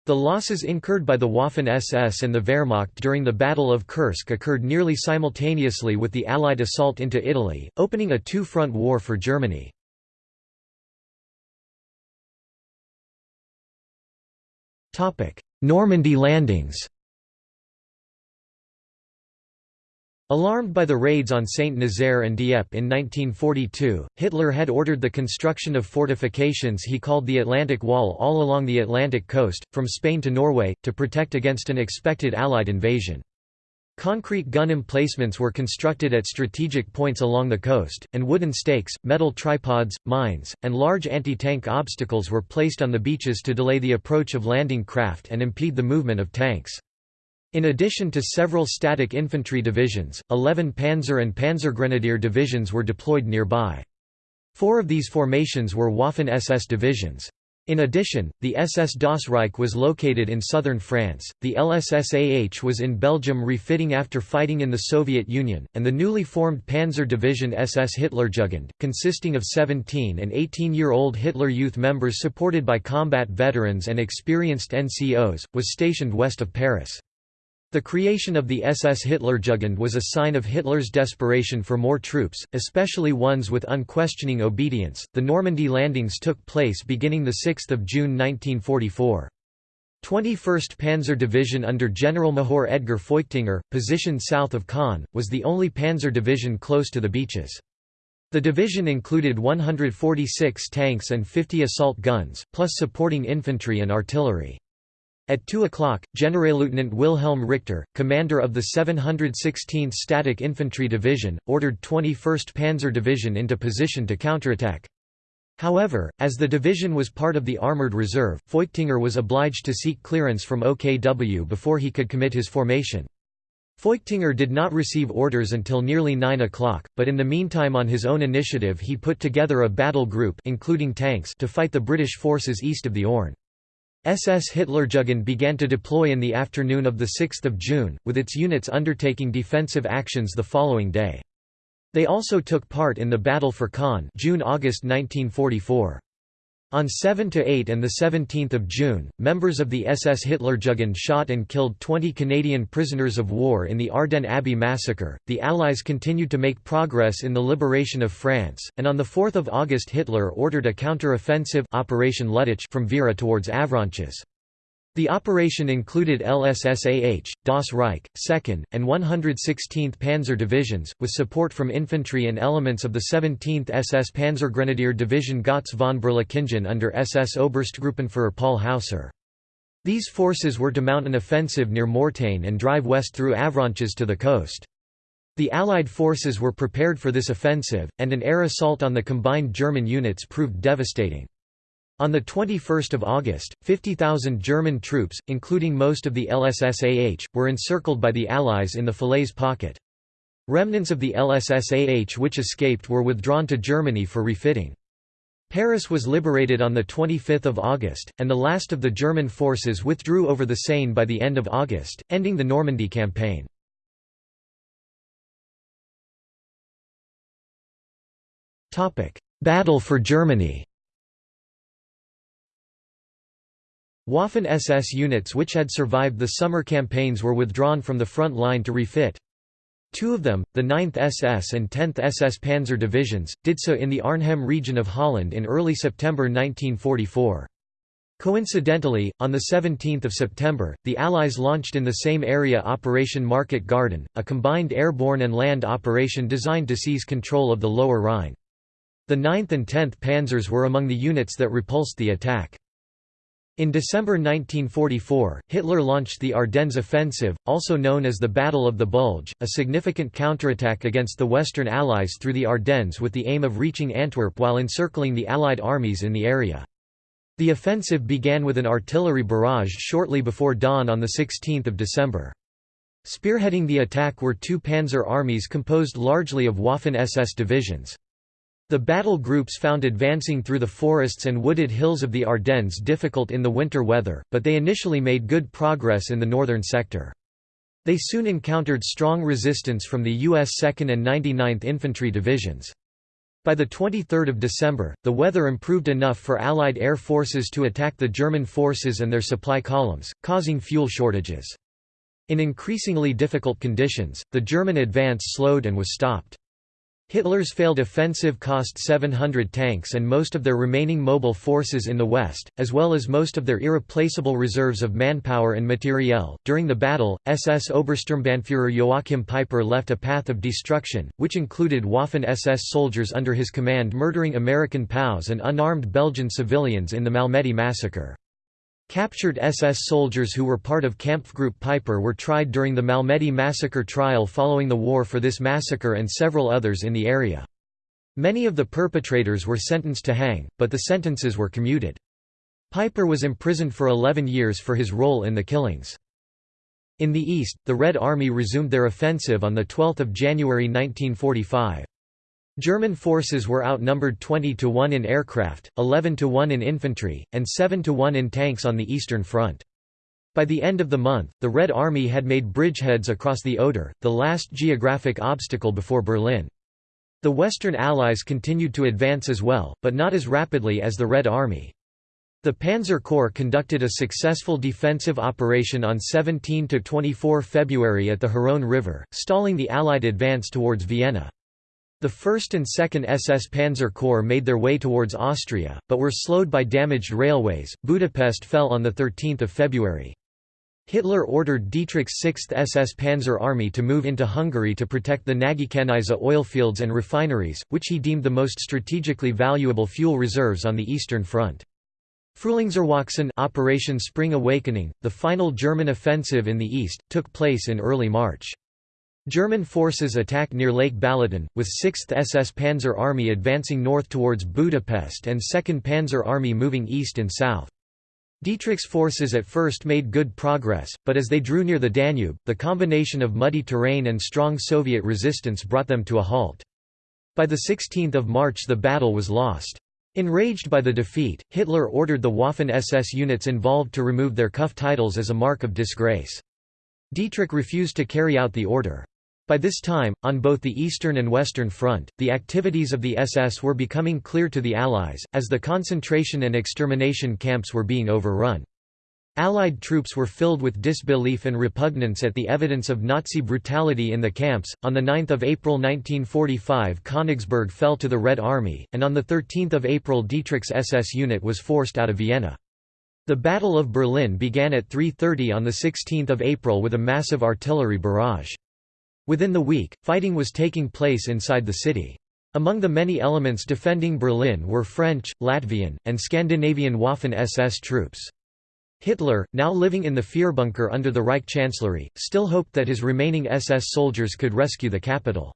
The losses incurred by the Waffen-SS and the Wehrmacht during the Battle of Kursk occurred nearly simultaneously with the Allied assault into Italy, opening a two-front war for Germany. Normandy landings Alarmed by the raids on Saint-Nazaire and Dieppe in 1942, Hitler had ordered the construction of fortifications he called the Atlantic Wall all along the Atlantic coast, from Spain to Norway, to protect against an expected Allied invasion. Concrete gun emplacements were constructed at strategic points along the coast, and wooden stakes, metal tripods, mines, and large anti-tank obstacles were placed on the beaches to delay the approach of landing craft and impede the movement of tanks. In addition to several static infantry divisions, 11 Panzer and Panzergrenadier divisions were deployed nearby. Four of these formations were Waffen-SS divisions. In addition, the SS Das Reich was located in southern France, the LSSAH was in Belgium refitting after fighting in the Soviet Union, and the newly formed Panzer Division SS Hitlerjugend, consisting of 17 and 18-year-old Hitler Youth members supported by combat veterans and experienced NCOs, was stationed west of Paris. The creation of the SS Hitlerjugend was a sign of Hitler's desperation for more troops, especially ones with unquestioning obedience. The Normandy landings took place beginning the 6th of June 1944. 21st Panzer Division under General Major Edgar Feuchtinger, positioned south of Caen, was the only panzer division close to the beaches. The division included 146 tanks and 50 assault guns, plus supporting infantry and artillery. At 2 o'clock, Generalleutnant Wilhelm Richter, commander of the 716th Static Infantry Division, ordered 21st Panzer Division into position to counterattack. However, as the division was part of the Armoured Reserve, Feuchtinger was obliged to seek clearance from OKW before he could commit his formation. Feuchtinger did not receive orders until nearly 9 o'clock, but in the meantime on his own initiative he put together a battle group including tanks to fight the British forces east of the Orne. SS Hitlerjugend began to deploy in the afternoon of 6 June, with its units undertaking defensive actions the following day. They also took part in the Battle for Caen June–August 1944. On 7 to 8 and 17 June, members of the SS Hitlerjugend shot and killed 20 Canadian prisoners of war in the Ardennes Abbey massacre. The Allies continued to make progress in the liberation of France, and on 4 August Hitler ordered a counter-offensive Operation Lüttich from Vire towards Avranches. The operation included LSSAH, Das Reich, 2nd, and 116th Panzer Divisions, with support from infantry and elements of the 17th SS Panzergrenadier Division Götz von Berlichingen under SS Oberstgruppenführer Paul Hausser. These forces were to mount an offensive near Mortain and drive west through Avranches to the coast. The Allied forces were prepared for this offensive, and an air assault on the combined German units proved devastating. On 21 August, 50,000 German troops, including most of the LSSAH, were encircled by the Allies in the Falaise pocket. Remnants of the LSSAH which escaped were withdrawn to Germany for refitting. Paris was liberated on 25 August, and the last of the German forces withdrew over the Seine by the end of August, ending the Normandy campaign. Battle for Germany Waffen-SS units which had survived the summer campaigns were withdrawn from the front line to refit. Two of them, the 9th SS and 10th SS Panzer Divisions, did so in the Arnhem region of Holland in early September 1944. Coincidentally, on 17 September, the Allies launched in the same area Operation Market Garden, a combined airborne and land operation designed to seize control of the Lower Rhine. The 9th and 10th Panzers were among the units that repulsed the attack. In December 1944, Hitler launched the Ardennes Offensive, also known as the Battle of the Bulge, a significant counterattack against the Western Allies through the Ardennes with the aim of reaching Antwerp while encircling the Allied armies in the area. The offensive began with an artillery barrage shortly before dawn on 16 December. Spearheading the attack were two panzer armies composed largely of Waffen-SS divisions. The battle groups found advancing through the forests and wooded hills of the Ardennes difficult in the winter weather, but they initially made good progress in the northern sector. They soon encountered strong resistance from the U.S. 2nd and 99th Infantry Divisions. By 23 December, the weather improved enough for Allied air forces to attack the German forces and their supply columns, causing fuel shortages. In increasingly difficult conditions, the German advance slowed and was stopped. Hitler's failed offensive cost 700 tanks and most of their remaining mobile forces in the west, as well as most of their irreplaceable reserves of manpower and materiel. During the battle, SS Obersturmbannführer Joachim Peiper left a path of destruction, which included Waffen SS soldiers under his command murdering American POWs and unarmed Belgian civilians in the Malmedy massacre. Captured SS soldiers who were part of Kampfgruppe Peiper were tried during the Malmedy massacre trial following the war for this massacre and several others in the area. Many of the perpetrators were sentenced to hang, but the sentences were commuted. Peiper was imprisoned for 11 years for his role in the killings. In the east, the Red Army resumed their offensive on 12 January 1945. German forces were outnumbered 20 to 1 in aircraft, 11 to 1 in infantry, and 7 to 1 in tanks on the Eastern Front. By the end of the month, the Red Army had made bridgeheads across the Oder, the last geographic obstacle before Berlin. The Western Allies continued to advance as well, but not as rapidly as the Red Army. The Panzer Corps conducted a successful defensive operation on 17–24 February at the Hron River, stalling the Allied advance towards Vienna. The 1st and 2nd SS Panzer Corps made their way towards Austria, but were slowed by damaged railways. Budapest fell on 13 February. Hitler ordered Dietrich's 6th SS Panzer Army to move into Hungary to protect the Nagykanizsa oilfields and refineries, which he deemed the most strategically valuable fuel reserves on the Eastern Front. Frühlingserwachen Operation Spring Awakening, the final German offensive in the east, took place in early March. German forces attacked near Lake Balaton, with 6th SS Panzer Army advancing north towards Budapest and 2nd Panzer Army moving east and south. Dietrich's forces at first made good progress, but as they drew near the Danube, the combination of muddy terrain and strong Soviet resistance brought them to a halt. By 16 March the battle was lost. Enraged by the defeat, Hitler ordered the Waffen-SS units involved to remove their cuff titles as a mark of disgrace. Dietrich refused to carry out the order. By this time, on both the Eastern and Western Front, the activities of the SS were becoming clear to the Allies, as the concentration and extermination camps were being overrun. Allied troops were filled with disbelief and repugnance at the evidence of Nazi brutality in the camps. On the 9th of April 1945, Königsberg fell to the Red Army, and on the 13th of April Dietrich's SS unit was forced out of Vienna. The Battle of Berlin began at 3.30 on the 16th of April with a massive artillery barrage. Within the week, fighting was taking place inside the city. Among the many elements defending Berlin were French, Latvian, and Scandinavian Waffen-SS troops. Hitler, now living in the Führerbunker under the Reich Chancellery, still hoped that his remaining SS soldiers could rescue the capital.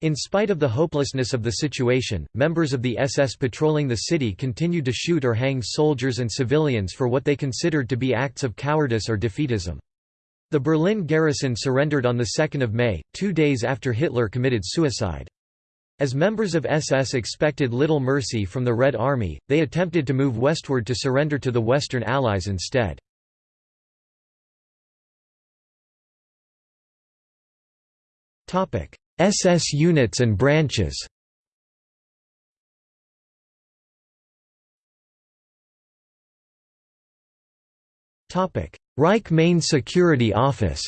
In spite of the hopelessness of the situation, members of the SS patrolling the city continued to shoot or hang soldiers and civilians for what they considered to be acts of cowardice or defeatism. The Berlin garrison surrendered on 2 May, two days after Hitler committed suicide. As members of SS expected little mercy from the Red Army, they attempted to move westward to surrender to the Western Allies instead. SS units and branches Reich Main Security Office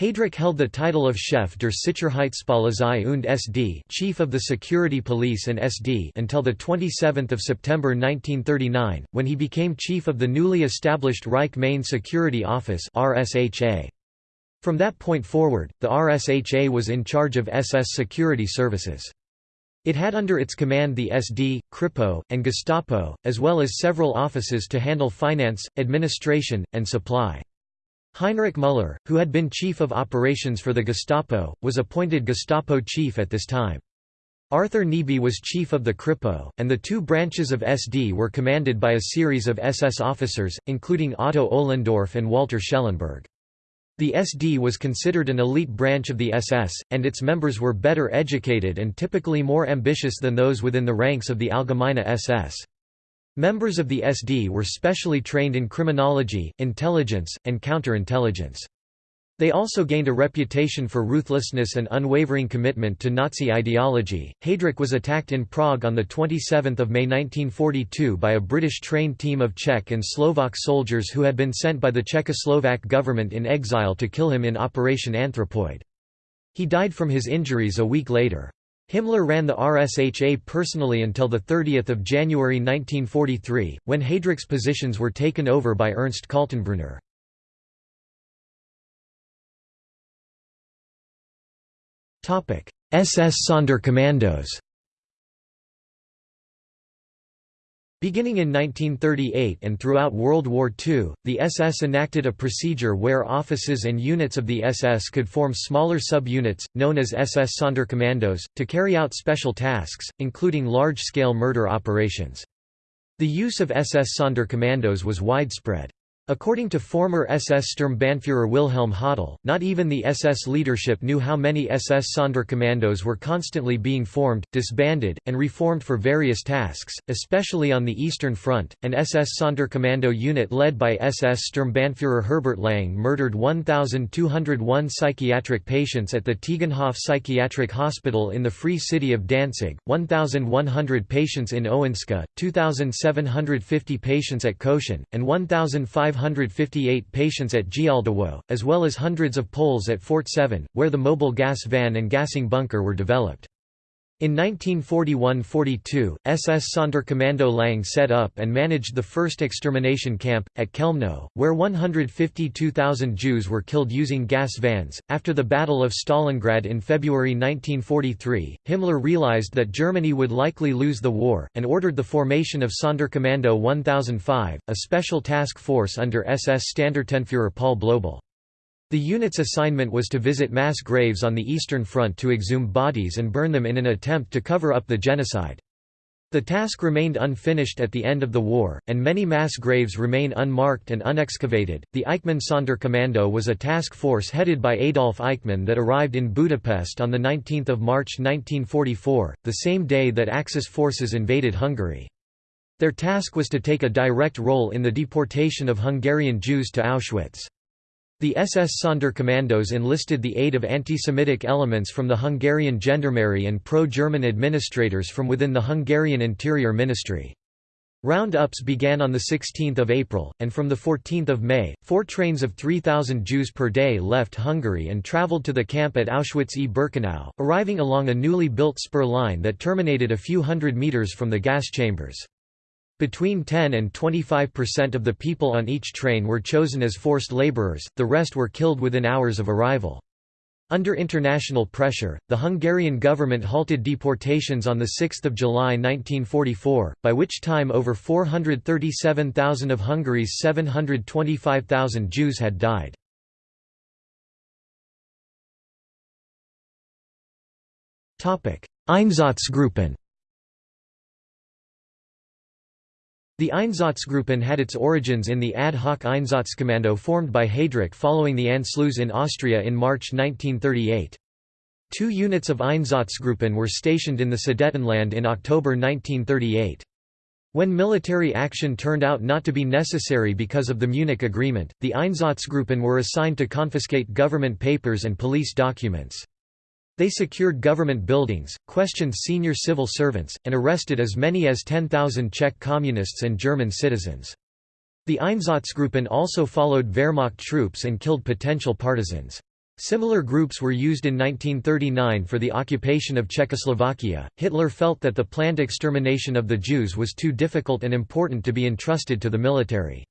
Heydrich held the title of Chef der Sicherheitspolizei und SD Chief of the Security Police and SD until 27 September 1939, when he became chief of the newly established Reich Main Security Office RSHA. From that point forward, the RSHA was in charge of SS security services. It had under its command the SD, Kripo, and Gestapo, as well as several offices to handle finance, administration, and supply. Heinrich Müller, who had been chief of operations for the Gestapo, was appointed Gestapo chief at this time. Arthur Nebe was chief of the Kripo, and the two branches of SD were commanded by a series of SS officers, including Otto Ohlendorf and Walter Schellenberg. The SD was considered an elite branch of the SS, and its members were better educated and typically more ambitious than those within the ranks of the Allgemeine SS. Members of the SD were specially trained in criminology, intelligence, and counterintelligence. They also gained a reputation for ruthlessness and unwavering commitment to Nazi ideology. Heydrich was attacked in Prague on 27 May 1942 by a British trained team of Czech and Slovak soldiers who had been sent by the Czechoslovak government in exile to kill him in Operation Anthropoid. He died from his injuries a week later. Himmler ran the RSHA personally until 30 January 1943, when Heydrich's positions were taken over by Ernst Kaltenbrunner. SS Sonderkommandos Beginning in 1938 and throughout World War II, the SS enacted a procedure where offices and units of the SS could form smaller sub-units, known as SS Sonderkommandos, to carry out special tasks, including large-scale murder operations. The use of SS Sonderkommandos was widespread. According to former SS Sturmbannführer Wilhelm Höttl, not even the SS leadership knew how many SS Sonderkommandos were constantly being formed, disbanded, and reformed for various tasks, especially on the Eastern Front. An SS Sonderkommando unit led by SS Sturmbannführer Herbert Lang murdered 1,201 psychiatric patients at the Tiegenhof Psychiatric Hospital in the Free City of Danzig, 1,100 patients in Owińska, 2,750 patients at Koshin, and 1,500 558 patients at Gialdawo, as well as hundreds of Poles at Fort 7, where the mobile gas van and gassing bunker were developed. In 1941–42, SS Sonderkommando Lang set up and managed the first extermination camp, at Chelmno, where 152,000 Jews were killed using gas vans. After the Battle of Stalingrad in February 1943, Himmler realized that Germany would likely lose the war, and ordered the formation of Sonderkommando 1005, a special task force under SS Standartenführer Paul Blobel. The unit's assignment was to visit mass graves on the Eastern Front to exhume bodies and burn them in an attempt to cover up the genocide. The task remained unfinished at the end of the war, and many mass graves remain unmarked and unexcavated. The Eichmann Sonderkommando was a task force headed by Adolf Eichmann that arrived in Budapest on 19 March 1944, the same day that Axis forces invaded Hungary. Their task was to take a direct role in the deportation of Hungarian Jews to Auschwitz. The SS Sonderkommandos enlisted the aid of anti-Semitic elements from the Hungarian Gendarmerie and pro-German administrators from within the Hungarian Interior Ministry. Roundups began on 16 April, and from 14 May, four trains of 3,000 Jews per day left Hungary and travelled to the camp at Auschwitz-e-Birkenau, arriving along a newly built spur line that terminated a few hundred metres from the gas chambers. Between 10 and 25% of the people on each train were chosen as forced laborers, the rest were killed within hours of arrival. Under international pressure, the Hungarian government halted deportations on 6 July 1944, by which time over 437,000 of Hungary's 725,000 Jews had died. Einsatzgruppen The Einsatzgruppen had its origins in the ad hoc Einsatzkommando formed by Heydrich following the Anschluss in Austria in March 1938. Two units of Einsatzgruppen were stationed in the Sudetenland in October 1938. When military action turned out not to be necessary because of the Munich Agreement, the Einsatzgruppen were assigned to confiscate government papers and police documents. They secured government buildings, questioned senior civil servants, and arrested as many as 10,000 Czech communists and German citizens. The Einsatzgruppen also followed Wehrmacht troops and killed potential partisans. Similar groups were used in 1939 for the occupation of Czechoslovakia. Hitler felt that the planned extermination of the Jews was too difficult and important to be entrusted to the military.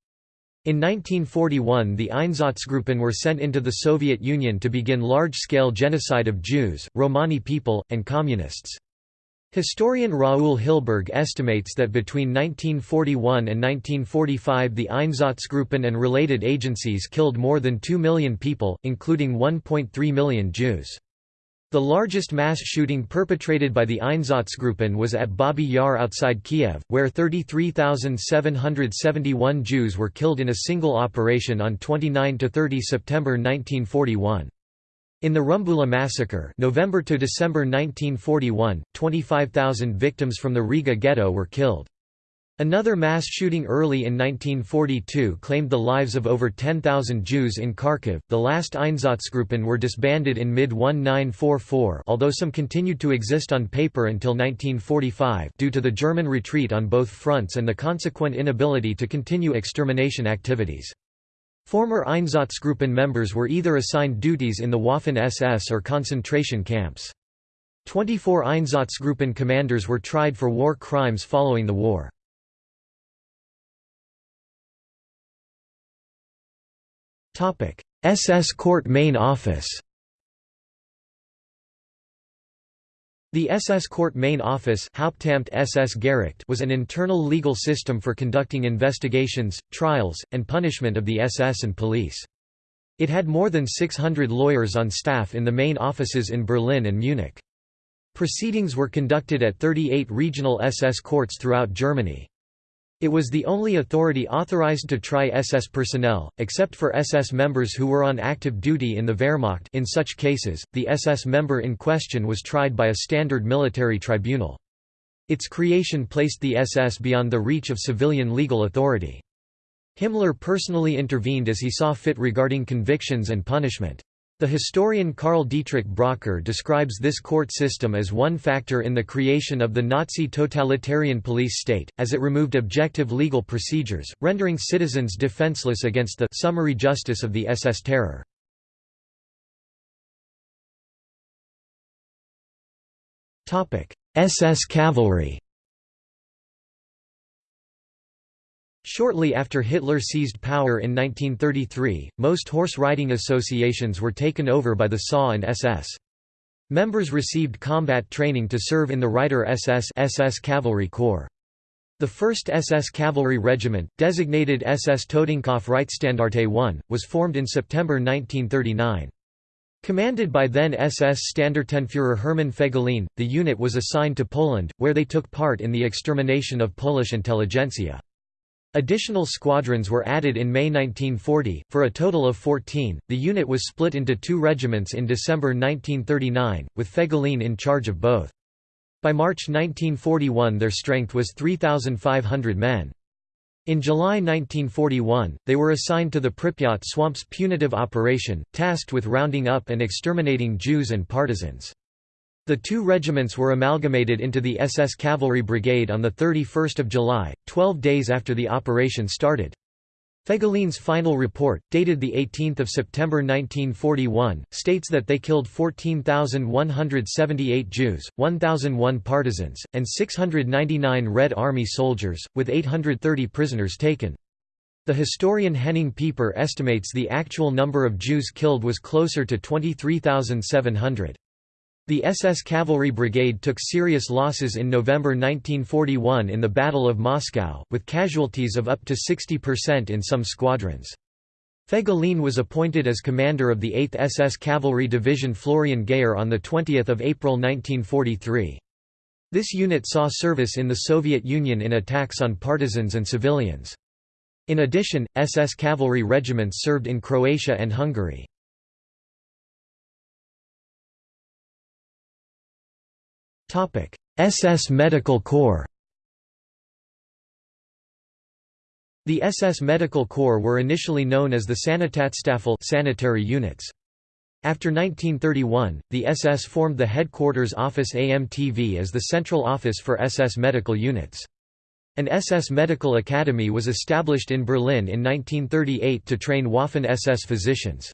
In 1941 the Einsatzgruppen were sent into the Soviet Union to begin large-scale genocide of Jews, Romani people, and Communists. Historian Raoul Hilberg estimates that between 1941 and 1945 the Einsatzgruppen and related agencies killed more than 2 million people, including 1.3 million Jews. The largest mass shooting perpetrated by the Einsatzgruppen was at Babi Yar outside Kiev, where 33,771 Jews were killed in a single operation on 29–30 September 1941. In the Rumbula massacre November to December 1941, 25,000 victims from the Riga ghetto were killed. Another mass shooting early in 1942 claimed the lives of over 10,000 Jews in Kharkiv. The last Einsatzgruppen were disbanded in mid 1944, although some continued to exist on paper until 1945 due to the German retreat on both fronts and the consequent inability to continue extermination activities. Former Einsatzgruppen members were either assigned duties in the Waffen-SS or concentration camps. 24 Einsatzgruppen commanders were tried for war crimes following the war. SS Court Main Office The SS Court Main Office SS was an internal legal system for conducting investigations, trials, and punishment of the SS and police. It had more than 600 lawyers on staff in the main offices in Berlin and Munich. Proceedings were conducted at 38 regional SS courts throughout Germany. It was the only authority authorized to try SS personnel, except for SS members who were on active duty in the Wehrmacht in such cases, the SS member in question was tried by a standard military tribunal. Its creation placed the SS beyond the reach of civilian legal authority. Himmler personally intervened as he saw fit regarding convictions and punishment. The historian Karl Dietrich Bracher describes this court system as one factor in the creation of the Nazi totalitarian police state, as it removed objective legal procedures, rendering citizens defenseless against the summary justice of the SS terror. SS cavalry Shortly after Hitler seized power in 1933, most horse riding associations were taken over by the SA and SS. Members received combat training to serve in the Reiter SS SS Cavalry Corps. The 1st SS Cavalry Regiment, designated SS Totenkopf Reitstandarte I, was formed in September 1939. Commanded by then SS Standartenführer Hermann Fegelein, the unit was assigned to Poland, where they took part in the extermination of Polish intelligentsia. Additional squadrons were added in May 1940, for a total of 14. The unit was split into two regiments in December 1939, with Fegelein in charge of both. By March 1941 their strength was 3,500 men. In July 1941, they were assigned to the Pripyat Swamps Punitive Operation, tasked with rounding up and exterminating Jews and partisans. The two regiments were amalgamated into the SS Cavalry Brigade on 31 July, 12 days after the operation started. Fegelein's final report, dated 18 September 1941, states that they killed 14,178 Jews, 1,001 partisans, and 699 Red Army soldiers, with 830 prisoners taken. The historian Henning Pieper estimates the actual number of Jews killed was closer to 23,700. The SS Cavalry Brigade took serious losses in November 1941 in the Battle of Moscow, with casualties of up to 60% in some squadrons. Fegelein was appointed as commander of the 8th SS Cavalry Division Florian Geyer on 20 April 1943. This unit saw service in the Soviet Union in attacks on partisans and civilians. In addition, SS cavalry regiments served in Croatia and Hungary. SS Medical Corps The SS Medical Corps were initially known as the Sanitätsstaffel sanitary units. After 1931, the SS formed the Headquarters Office AMTV as the central office for SS medical units. An SS Medical Academy was established in Berlin in 1938 to train Waffen-SS physicians.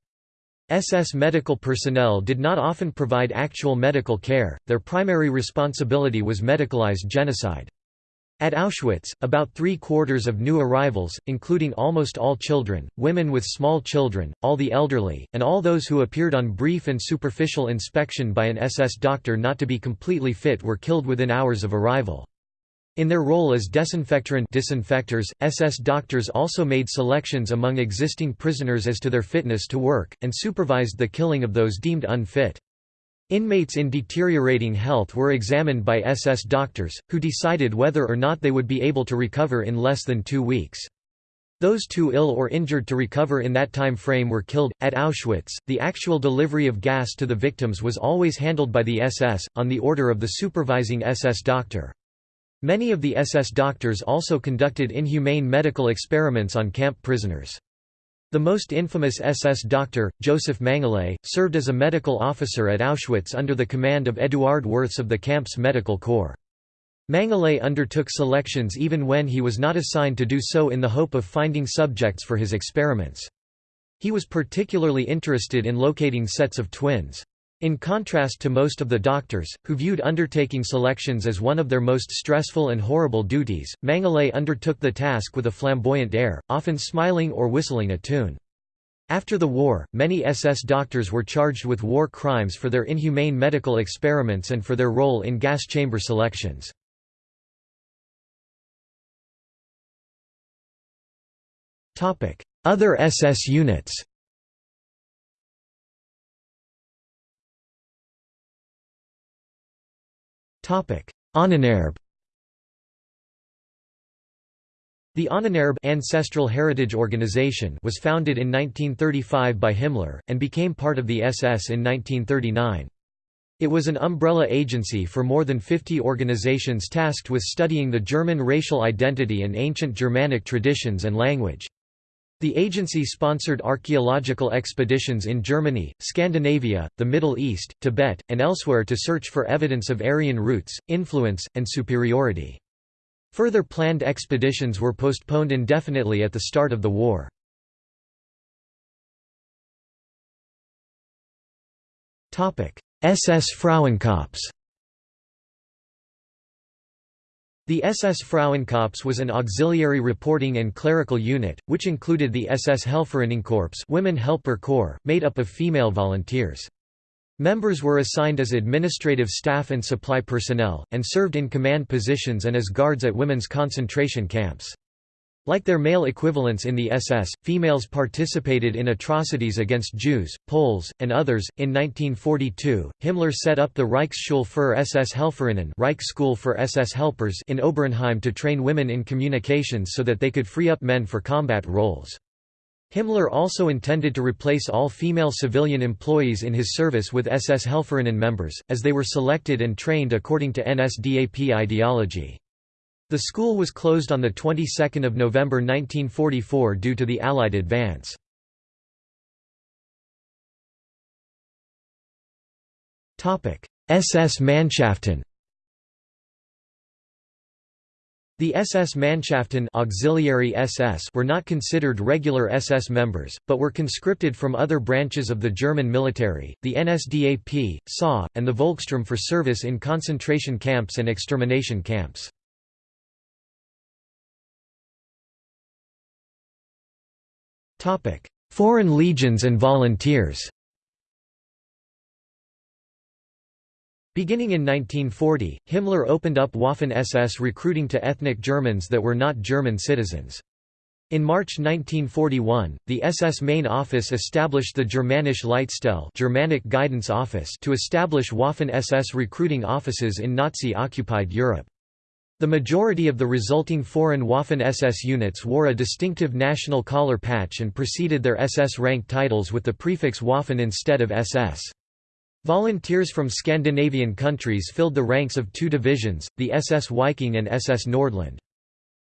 SS medical personnel did not often provide actual medical care, their primary responsibility was medicalized genocide. At Auschwitz, about three-quarters of new arrivals, including almost all children, women with small children, all the elderly, and all those who appeared on brief and superficial inspection by an SS doctor not to be completely fit were killed within hours of arrival. In their role as desinfectorant disinfectors, SS doctors also made selections among existing prisoners as to their fitness to work, and supervised the killing of those deemed unfit. Inmates in deteriorating health were examined by SS doctors, who decided whether or not they would be able to recover in less than two weeks. Those too ill or injured to recover in that time frame were killed. At Auschwitz, the actual delivery of gas to the victims was always handled by the SS, on the order of the supervising SS doctor. Many of the SS doctors also conducted inhumane medical experiments on camp prisoners. The most infamous SS doctor, Josef Mengele, served as a medical officer at Auschwitz under the command of Eduard Wirths of the camp's medical corps. Mengele undertook selections even when he was not assigned to do so in the hope of finding subjects for his experiments. He was particularly interested in locating sets of twins. In contrast to most of the doctors, who viewed undertaking selections as one of their most stressful and horrible duties, Mengele undertook the task with a flamboyant air, often smiling or whistling a tune. After the war, many SS doctors were charged with war crimes for their inhumane medical experiments and for their role in gas chamber selections. Other SS units Ahnenerbe The Ahnenerbe Ancestral Heritage Organization was founded in 1935 by Himmler, and became part of the SS in 1939. It was an umbrella agency for more than 50 organizations tasked with studying the German racial identity and ancient Germanic traditions and language. The agency sponsored archaeological expeditions in Germany, Scandinavia, the Middle East, Tibet, and elsewhere to search for evidence of Aryan roots, influence, and superiority. Further planned expeditions were postponed indefinitely at the start of the war. SS Frauenkorps The SS Frauenkorps was an auxiliary reporting and clerical unit, which included the SS Helferinnenkorps Women Helper Corps, made up of female volunteers. Members were assigned as administrative staff and supply personnel, and served in command positions and as guards at women's concentration camps. Like their male equivalents in the SS, females participated in atrocities against Jews, Poles, and others. In 1942, Himmler set up the Reichsschule für SS Helferinnen Reich School for SS Helpers in Oberehnheim to train women in communications so that they could free up men for combat roles. Himmler also intended to replace all female civilian employees in his service with SS Helferinnen members, as they were selected and trained according to NSDAP ideology. The school was closed on the 22nd of November 1944 due to the Allied advance. Topic: SS Mannschaften The SS Mannschaften auxiliary SS were not considered regular SS members, but were conscripted from other branches of the German military, the NSDAP, SA, and the Volkssturm for service in concentration camps and extermination camps. Foreign legions and volunteers Beginning in 1940, Himmler opened up Waffen-SS recruiting to ethnic Germans that were not German citizens. In March 1941, the SS main office established the Germanische Leitstelle Germanic Guidance Office to establish Waffen-SS recruiting offices in Nazi-occupied Europe. The majority of the resulting foreign Waffen-SS units wore a distinctive national collar patch and preceded their SS rank titles with the prefix Waffen instead of SS. Volunteers from Scandinavian countries filled the ranks of two divisions, the SS Viking and SS Nordland.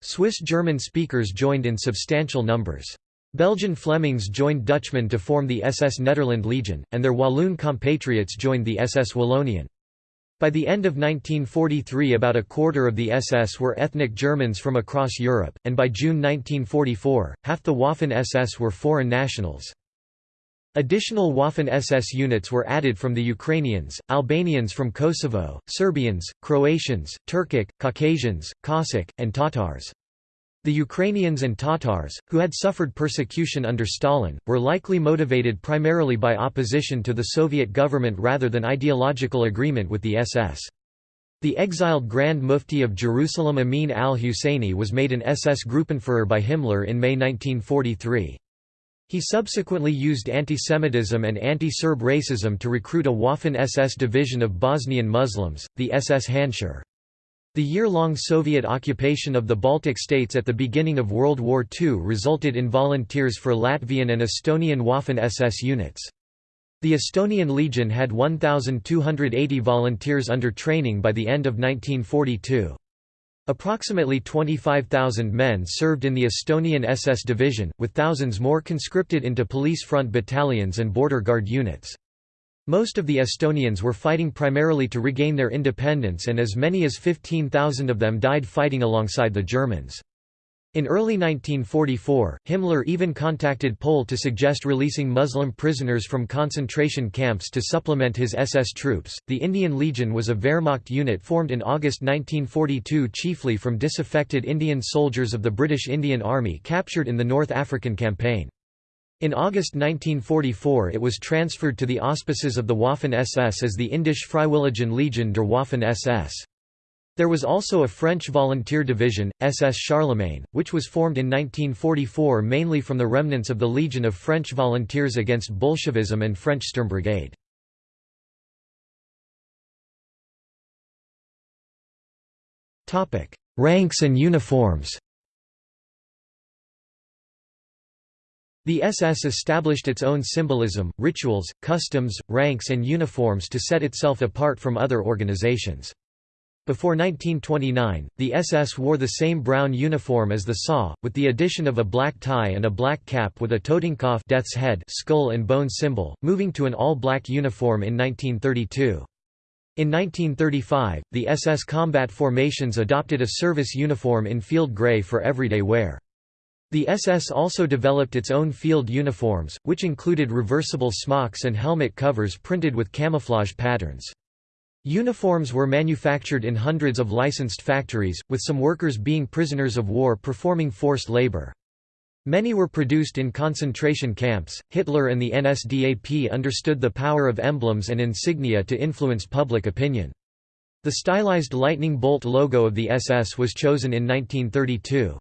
Swiss German speakers joined in substantial numbers. Belgian Flemings joined Dutchmen to form the SS Nederland Legion, and their Walloon compatriots joined the SS Wallonien. By the end of 1943 about a quarter of the SS were ethnic Germans from across Europe, and by June 1944, half the Waffen-SS were foreign nationals. Additional Waffen-SS units were added from the Ukrainians, Albanians from Kosovo, Serbians, Croatians, Turkic, Caucasians, Cossack, and Tatars. The Ukrainians and Tatars, who had suffered persecution under Stalin, were likely motivated primarily by opposition to the Soviet government rather than ideological agreement with the SS. The exiled Grand Mufti of Jerusalem Amin al-Husseini was made an SS Gruppenführer by Himmler in May 1943. He subsequently used antisemitism and anti-Serb racism to recruit a Waffen-SS division of Bosnian Muslims, the SS Handschar. The year-long Soviet occupation of the Baltic states at the beginning of World War II resulted in volunteers for Latvian and Estonian Waffen-SS units. The Estonian Legion had 1,280 volunteers under training by the end of 1942. Approximately 25,000 men served in the Estonian SS division, with thousands more conscripted into police front battalions and border guard units. Most of the Estonians were fighting primarily to regain their independence and as many as 15,000 of them died fighting alongside the Germans. In early 1944, Himmler even contacted Pohl to suggest releasing Muslim prisoners from concentration camps to supplement his SS troops. The Indian Legion was a Wehrmacht unit formed in August 1942 chiefly from disaffected Indian soldiers of the British Indian Army captured in the North African Campaign. In August 1944 it was transferred to the auspices of the Waffen-SS as the Indische Freiwilligen Legion der Waffen-SS. There was also a French volunteer division, SS Charlemagne, which was formed in 1944 mainly from the remnants of the Legion of French Volunteers against Bolshevism and French Sturmbrigade. Ranks and uniforms The SS established its own symbolism, rituals, customs, ranks and uniforms to set itself apart from other organizations. Before 1929, the SS wore the same brown uniform as the SA, with the addition of a black tie and a black cap with a Totenkopf death's head skull and bone symbol, moving to an all-black uniform in 1932. In 1935, the SS combat formations adopted a service uniform in field grey for everyday wear. The SS also developed its own field uniforms, which included reversible smocks and helmet covers printed with camouflage patterns. Uniforms were manufactured in hundreds of licensed factories, with some workers being prisoners of war performing forced labor. Many were produced in concentration camps. Hitler and the NSDAP understood the power of emblems and insignia to influence public opinion. The stylized lightning bolt logo of the SS was chosen in 1932.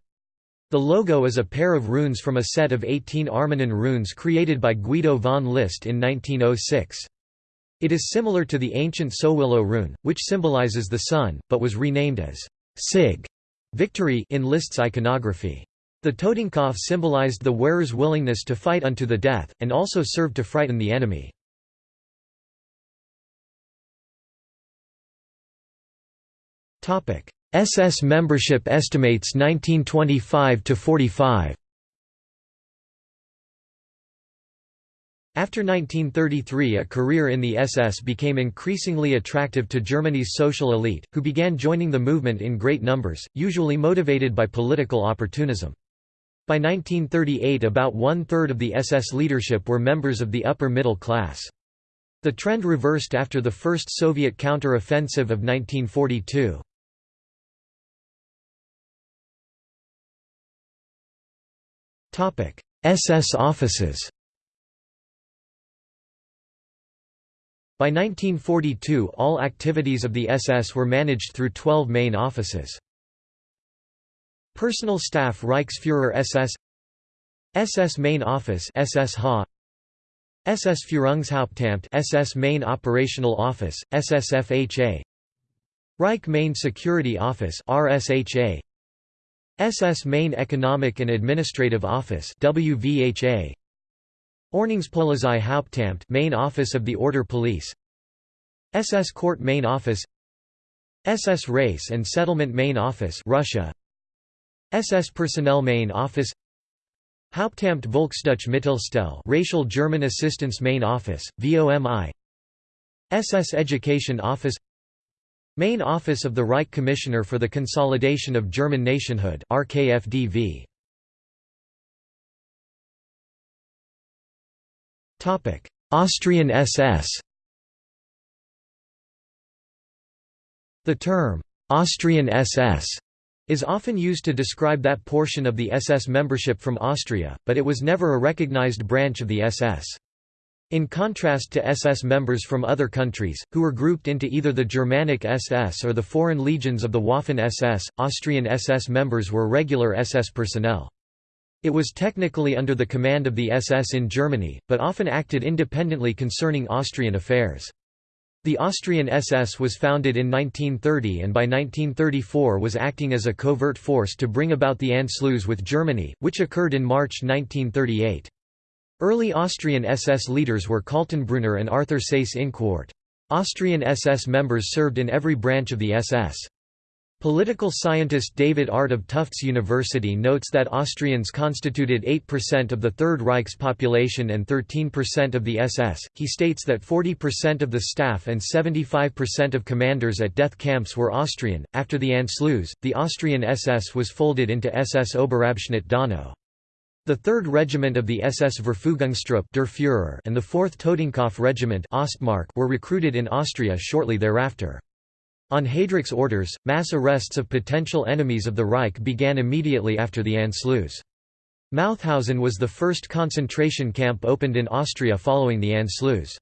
The logo is a pair of runes from a set of 18 Armanen runes created by Guido von List in 1906. It is similar to the ancient Sowilo rune, which symbolizes the sun, but was renamed as Sig victory in List's iconography. The Totenkopf symbolized the wearer's willingness to fight unto the death, and also served to frighten the enemy. SS membership estimates 1925 to 45 After 1933 a career in the SS became increasingly attractive to Germany's social elite, who began joining the movement in great numbers, usually motivated by political opportunism. By 1938 about one-third of the SS leadership were members of the upper middle class. The trend reversed after the first Soviet counter-offensive of 1942. SS offices By 1942 all activities of the SS were managed through 12 main offices. Personal Staff Reichsführer SS SS Main Office SS Ha SS Führungshauptamt SS Main Operational Office SSFHA Reich Main Security Office RSHA SS Main Economic and Administrative Office WVHA Ordnungspolizei Hauptamt Main Office of the Order Police. SS Court Main Office. SS Race and Settlement Main Office RuSHA. SS Personnel Main Office. Hauptamt Volksdeutsche Mittelstelle Racial German Assistance Main Office VOMI SS Education Office Main Office of the Reich Commissioner for the Consolidation of German Nationhood RKFDV Topic: Austrian SS The term, Austrian SS, is often used to describe that portion of the SS membership from Austria, but it was never a recognized branch of the SS. In contrast to SS members from other countries, who were grouped into either the Germanic SS or the Foreign Legions of the Waffen-SS, Austrian SS members were regular SS personnel. It was technically under the command of the SS in Germany, but often acted independently concerning Austrian affairs. The Austrian SS was founded in 1930 and by 1934 was acting as a covert force to bring about the Anschluss with Germany, which occurred in March 1938. Early Austrian SS leaders were Kaltenbrunner and Arthur Seyss-Inquart. Austrian SS members served in every branch of the SS. Political scientist David Art of Tufts University notes that Austrians constituted 8% of the Third Reich's population and 13% of the SS. He states that 40% of the staff and 75% of commanders at death camps were Austrian. After the Anschluss, the Austrian SS was folded into SS Oberabschnitt Donau. The 3rd Regiment of the SS Verfügungstruppe Der Führer and the 4th Totenkopf Regiment Ostmark were recruited in Austria shortly thereafter. On Heydrich's orders, mass arrests of potential enemies of the Reich began immediately after the Anschluss. Mauthausen was the first concentration camp opened in Austria following the Anschluss.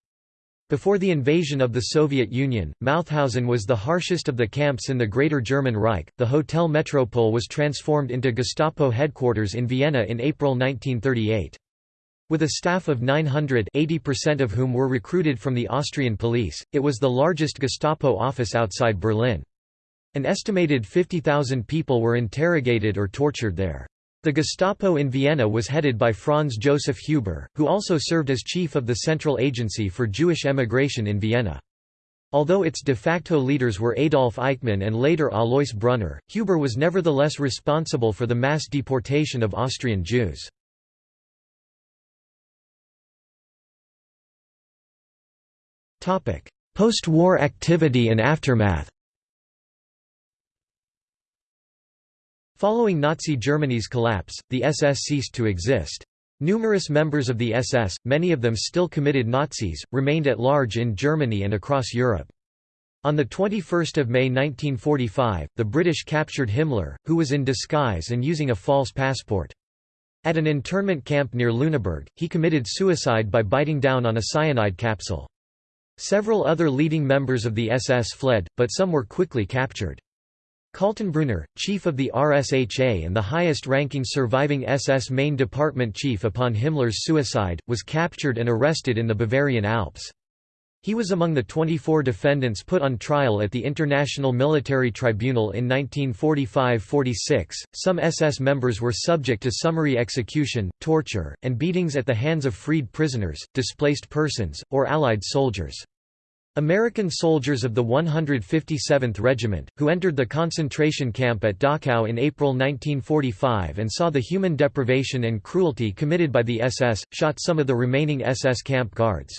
Before the invasion of the Soviet Union, Mauthausen was the harshest of the camps in the Greater German Reich. The Hotel Metropole was transformed into Gestapo headquarters in Vienna in April 1938. With a staff of 900 80% of whom were recruited from the Austrian police, it was the largest Gestapo office outside Berlin. An estimated 50,000 people were interrogated or tortured there. The Gestapo in Vienna was headed by Franz Joseph Huber, who also served as chief of the Central Agency for Jewish Emigration in Vienna. Although its de facto leaders were Adolf Eichmann and later Alois Brunner, Huber was nevertheless responsible for the mass deportation of Austrian Jews. Post-war activity and aftermath Following Nazi Germany's collapse, the SS ceased to exist. Numerous members of the SS, many of them still committed Nazis, remained at large in Germany and across Europe. On 21 May 1945, the British captured Himmler, who was in disguise and using a false passport. At an internment camp near Lüneburg, he committed suicide by biting down on a cyanide capsule. Several other leading members of the SS fled, but some were quickly captured. Kaltenbrunner, chief of the RSHA and the highest-ranking surviving SS main department chief upon Himmler's suicide, was captured and arrested in the Bavarian Alps. He was among the 24 defendants put on trial at the International Military Tribunal in 1945–46. Some SS members were subject to summary execution, torture, and beatings at the hands of freed prisoners, displaced persons, or Allied soldiers. American soldiers of the 157th Regiment, who entered the concentration camp at Dachau in April 1945 and saw the human deprivation and cruelty committed by the SS, shot some of the remaining SS camp guards.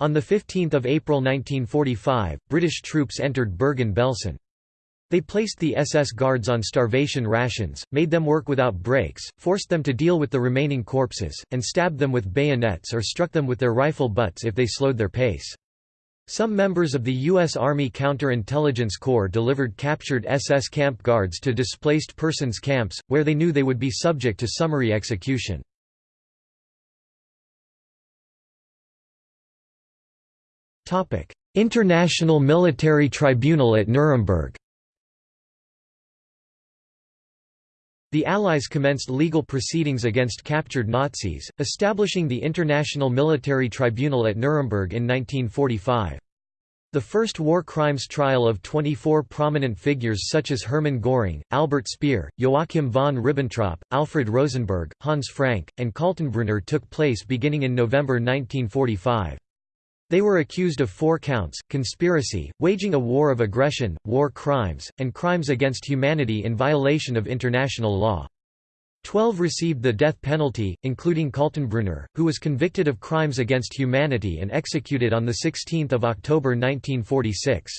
On 15 April 1945, British troops entered Bergen-Belsen. They placed the SS guards on starvation rations, made them work without breaks, forced them to deal with the remaining corpses, and stabbed them with bayonets or struck them with their rifle butts if they slowed their pace. Some members of the U.S. Army Counterintelligence Corps delivered captured SS camp guards to displaced persons camps, where they knew they would be subject to summary execution. International Military Tribunal at Nuremberg The Allies commenced legal proceedings against captured Nazis, establishing the International Military Tribunal at Nuremberg in 1945. The first war crimes trial of 24 prominent figures such as Hermann Göring, Albert Speer, Joachim von Ribbentrop, Alfred Rosenberg, Hans Frank, and Kaltenbrunner took place beginning in November 1945. They were accused of four counts, conspiracy, waging a war of aggression, war crimes, and crimes against humanity in violation of international law. Twelve received the death penalty, including Kaltenbrunner, who was convicted of crimes against humanity and executed on 16 October 1946.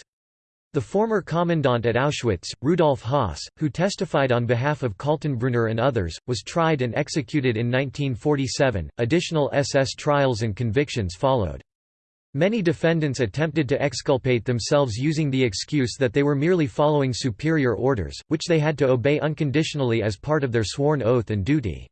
The former commandant at Auschwitz, Rudolf Höss, who testified on behalf of Kaltenbrunner and others, was tried and executed in 1947. Additional SS trials and convictions followed. Many defendants attempted to exculpate themselves using the excuse that they were merely following superior orders, which they had to obey unconditionally as part of their sworn oath and duty.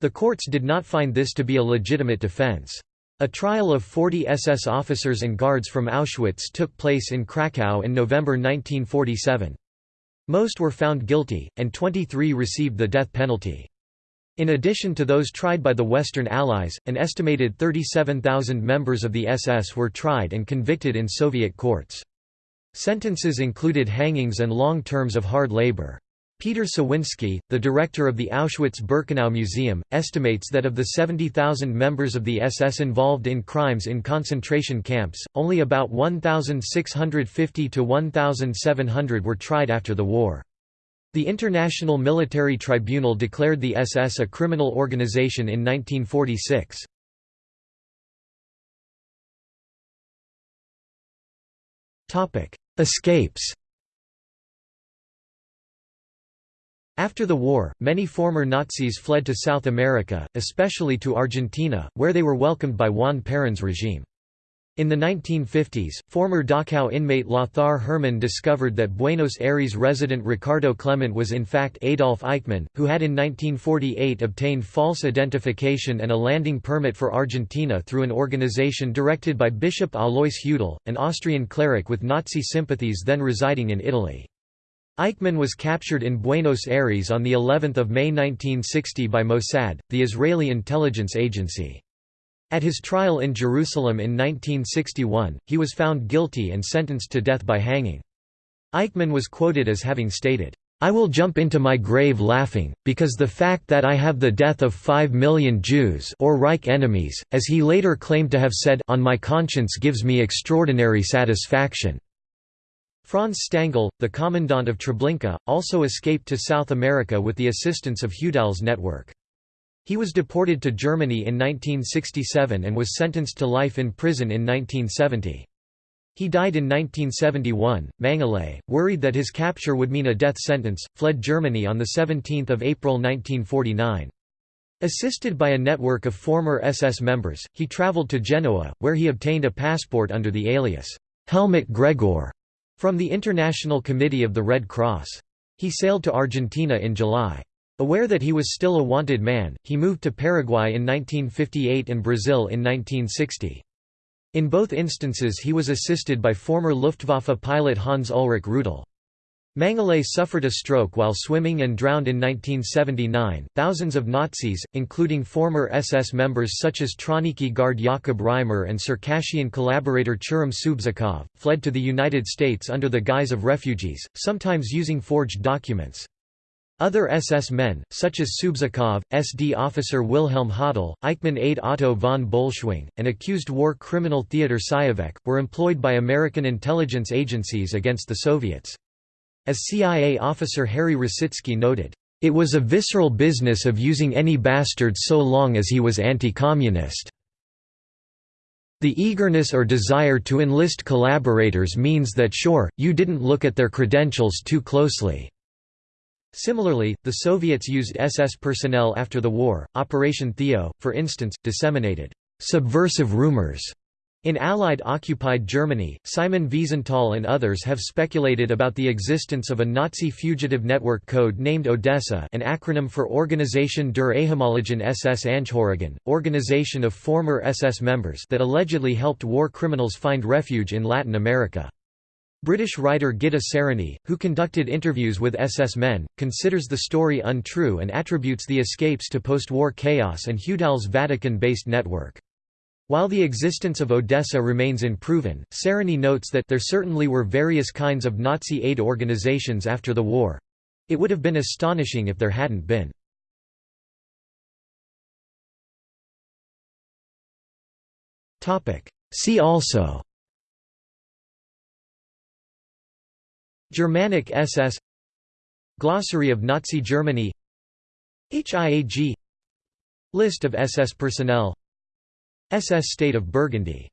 The courts did not find this to be a legitimate defense. A trial of 40 SS officers and guards from Auschwitz took place in Krakow in November 1947. Most were found guilty, and 23 received the death penalty. In addition to those tried by the Western Allies, an estimated 37,000 members of the SS were tried and convicted in Soviet courts. Sentences included hangings and long terms of hard labor. Peter Cywiński, the director of the Auschwitz-Birkenau Museum, estimates that of the 70,000 members of the SS involved in crimes in concentration camps, only about 1,650 to 1,700 were tried after the war. The International Military Tribunal declared the SS a criminal organization in 1946. Escapes After the war, many former Nazis fled to South America, especially to Argentina, where they were welcomed by Juan Perón's regime. In the 1950s, former Dachau inmate Lothar Hermann discovered that Buenos Aires resident Ricardo Klement was in fact Adolf Eichmann, who had in 1948 obtained false identification and a landing permit for Argentina through an organization directed by Bishop Alois Hudal, an Austrian cleric with Nazi sympathies then residing in Italy. Eichmann was captured in Buenos Aires on the 11th of May 1960 by Mossad, the Israeli intelligence agency. At his trial in Jerusalem in 1961, he was found guilty and sentenced to death by hanging. Eichmann was quoted as having stated, I will jump into my grave laughing, because the fact that I have the death of five million Jews or Reich enemies, as he later claimed to have said on my conscience gives me extraordinary satisfaction." Franz Stangl, the commandant of Treblinka, also escaped to South America with the assistance of Hudal's network. He was deported to Germany in 1967 and was sentenced to life in prison in 1970. He died in 1971. Mengele, worried that his capture would mean a death sentence, fled Germany on 17 April 1949. Assisted by a network of former SS members, he traveled to Genoa, where he obtained a passport under the alias, Helmut Gregor, from the International Committee of the Red Cross. He sailed to Argentina in July. Aware that he was still a wanted man, he moved to Paraguay in 1958 and Brazil in 1960. In both instances he was assisted by former Luftwaffe pilot Hans Ulrich Rudel. Mengele suffered a stroke while swimming and drowned in 1979. Thousands of Nazis, including former SS members such as Trawniki guard Jakob Reimer and Circassian collaborator Tscherim Soobzokov, fled to the United States under the guise of refugees, sometimes using forged documents. Other SS men, such as Soobzokov, SD officer Wilhelm Höttl, Eichmann aide Otto von Bolschwing, and accused war criminal Theodor Saevecke, were employed by American intelligence agencies against the Soviets. As CIA officer Harry Rositzke noted, "...it was a visceral business of using any bastard so long as he was anti-communist." The eagerness or desire to enlist collaborators means that sure, you didn't look at their credentials too closely. Similarly, the Soviets used SS personnel after the war. Operation Theo, for instance, disseminated subversive rumors in Allied-occupied Germany, Simon Wiesenthal and others have speculated about the existence of a Nazi fugitive network code named Odessa an acronym for Organisation der ehemaligen SS Angehörigen, organization of former SS members that allegedly helped war criminals find refuge in Latin America. British writer Gitta Sereny, who conducted interviews with SS men, considers the story untrue and attributes the escapes to post-war chaos and Hudal's Vatican-based network. While the existence of Odessa remains unproven, Sereny notes that there certainly were various kinds of Nazi aid organizations after the war. It would have been astonishing if there hadn't been. See also Germanic SS Glossary of Nazi Germany HIAG List of SS personnel SS State of Burgundy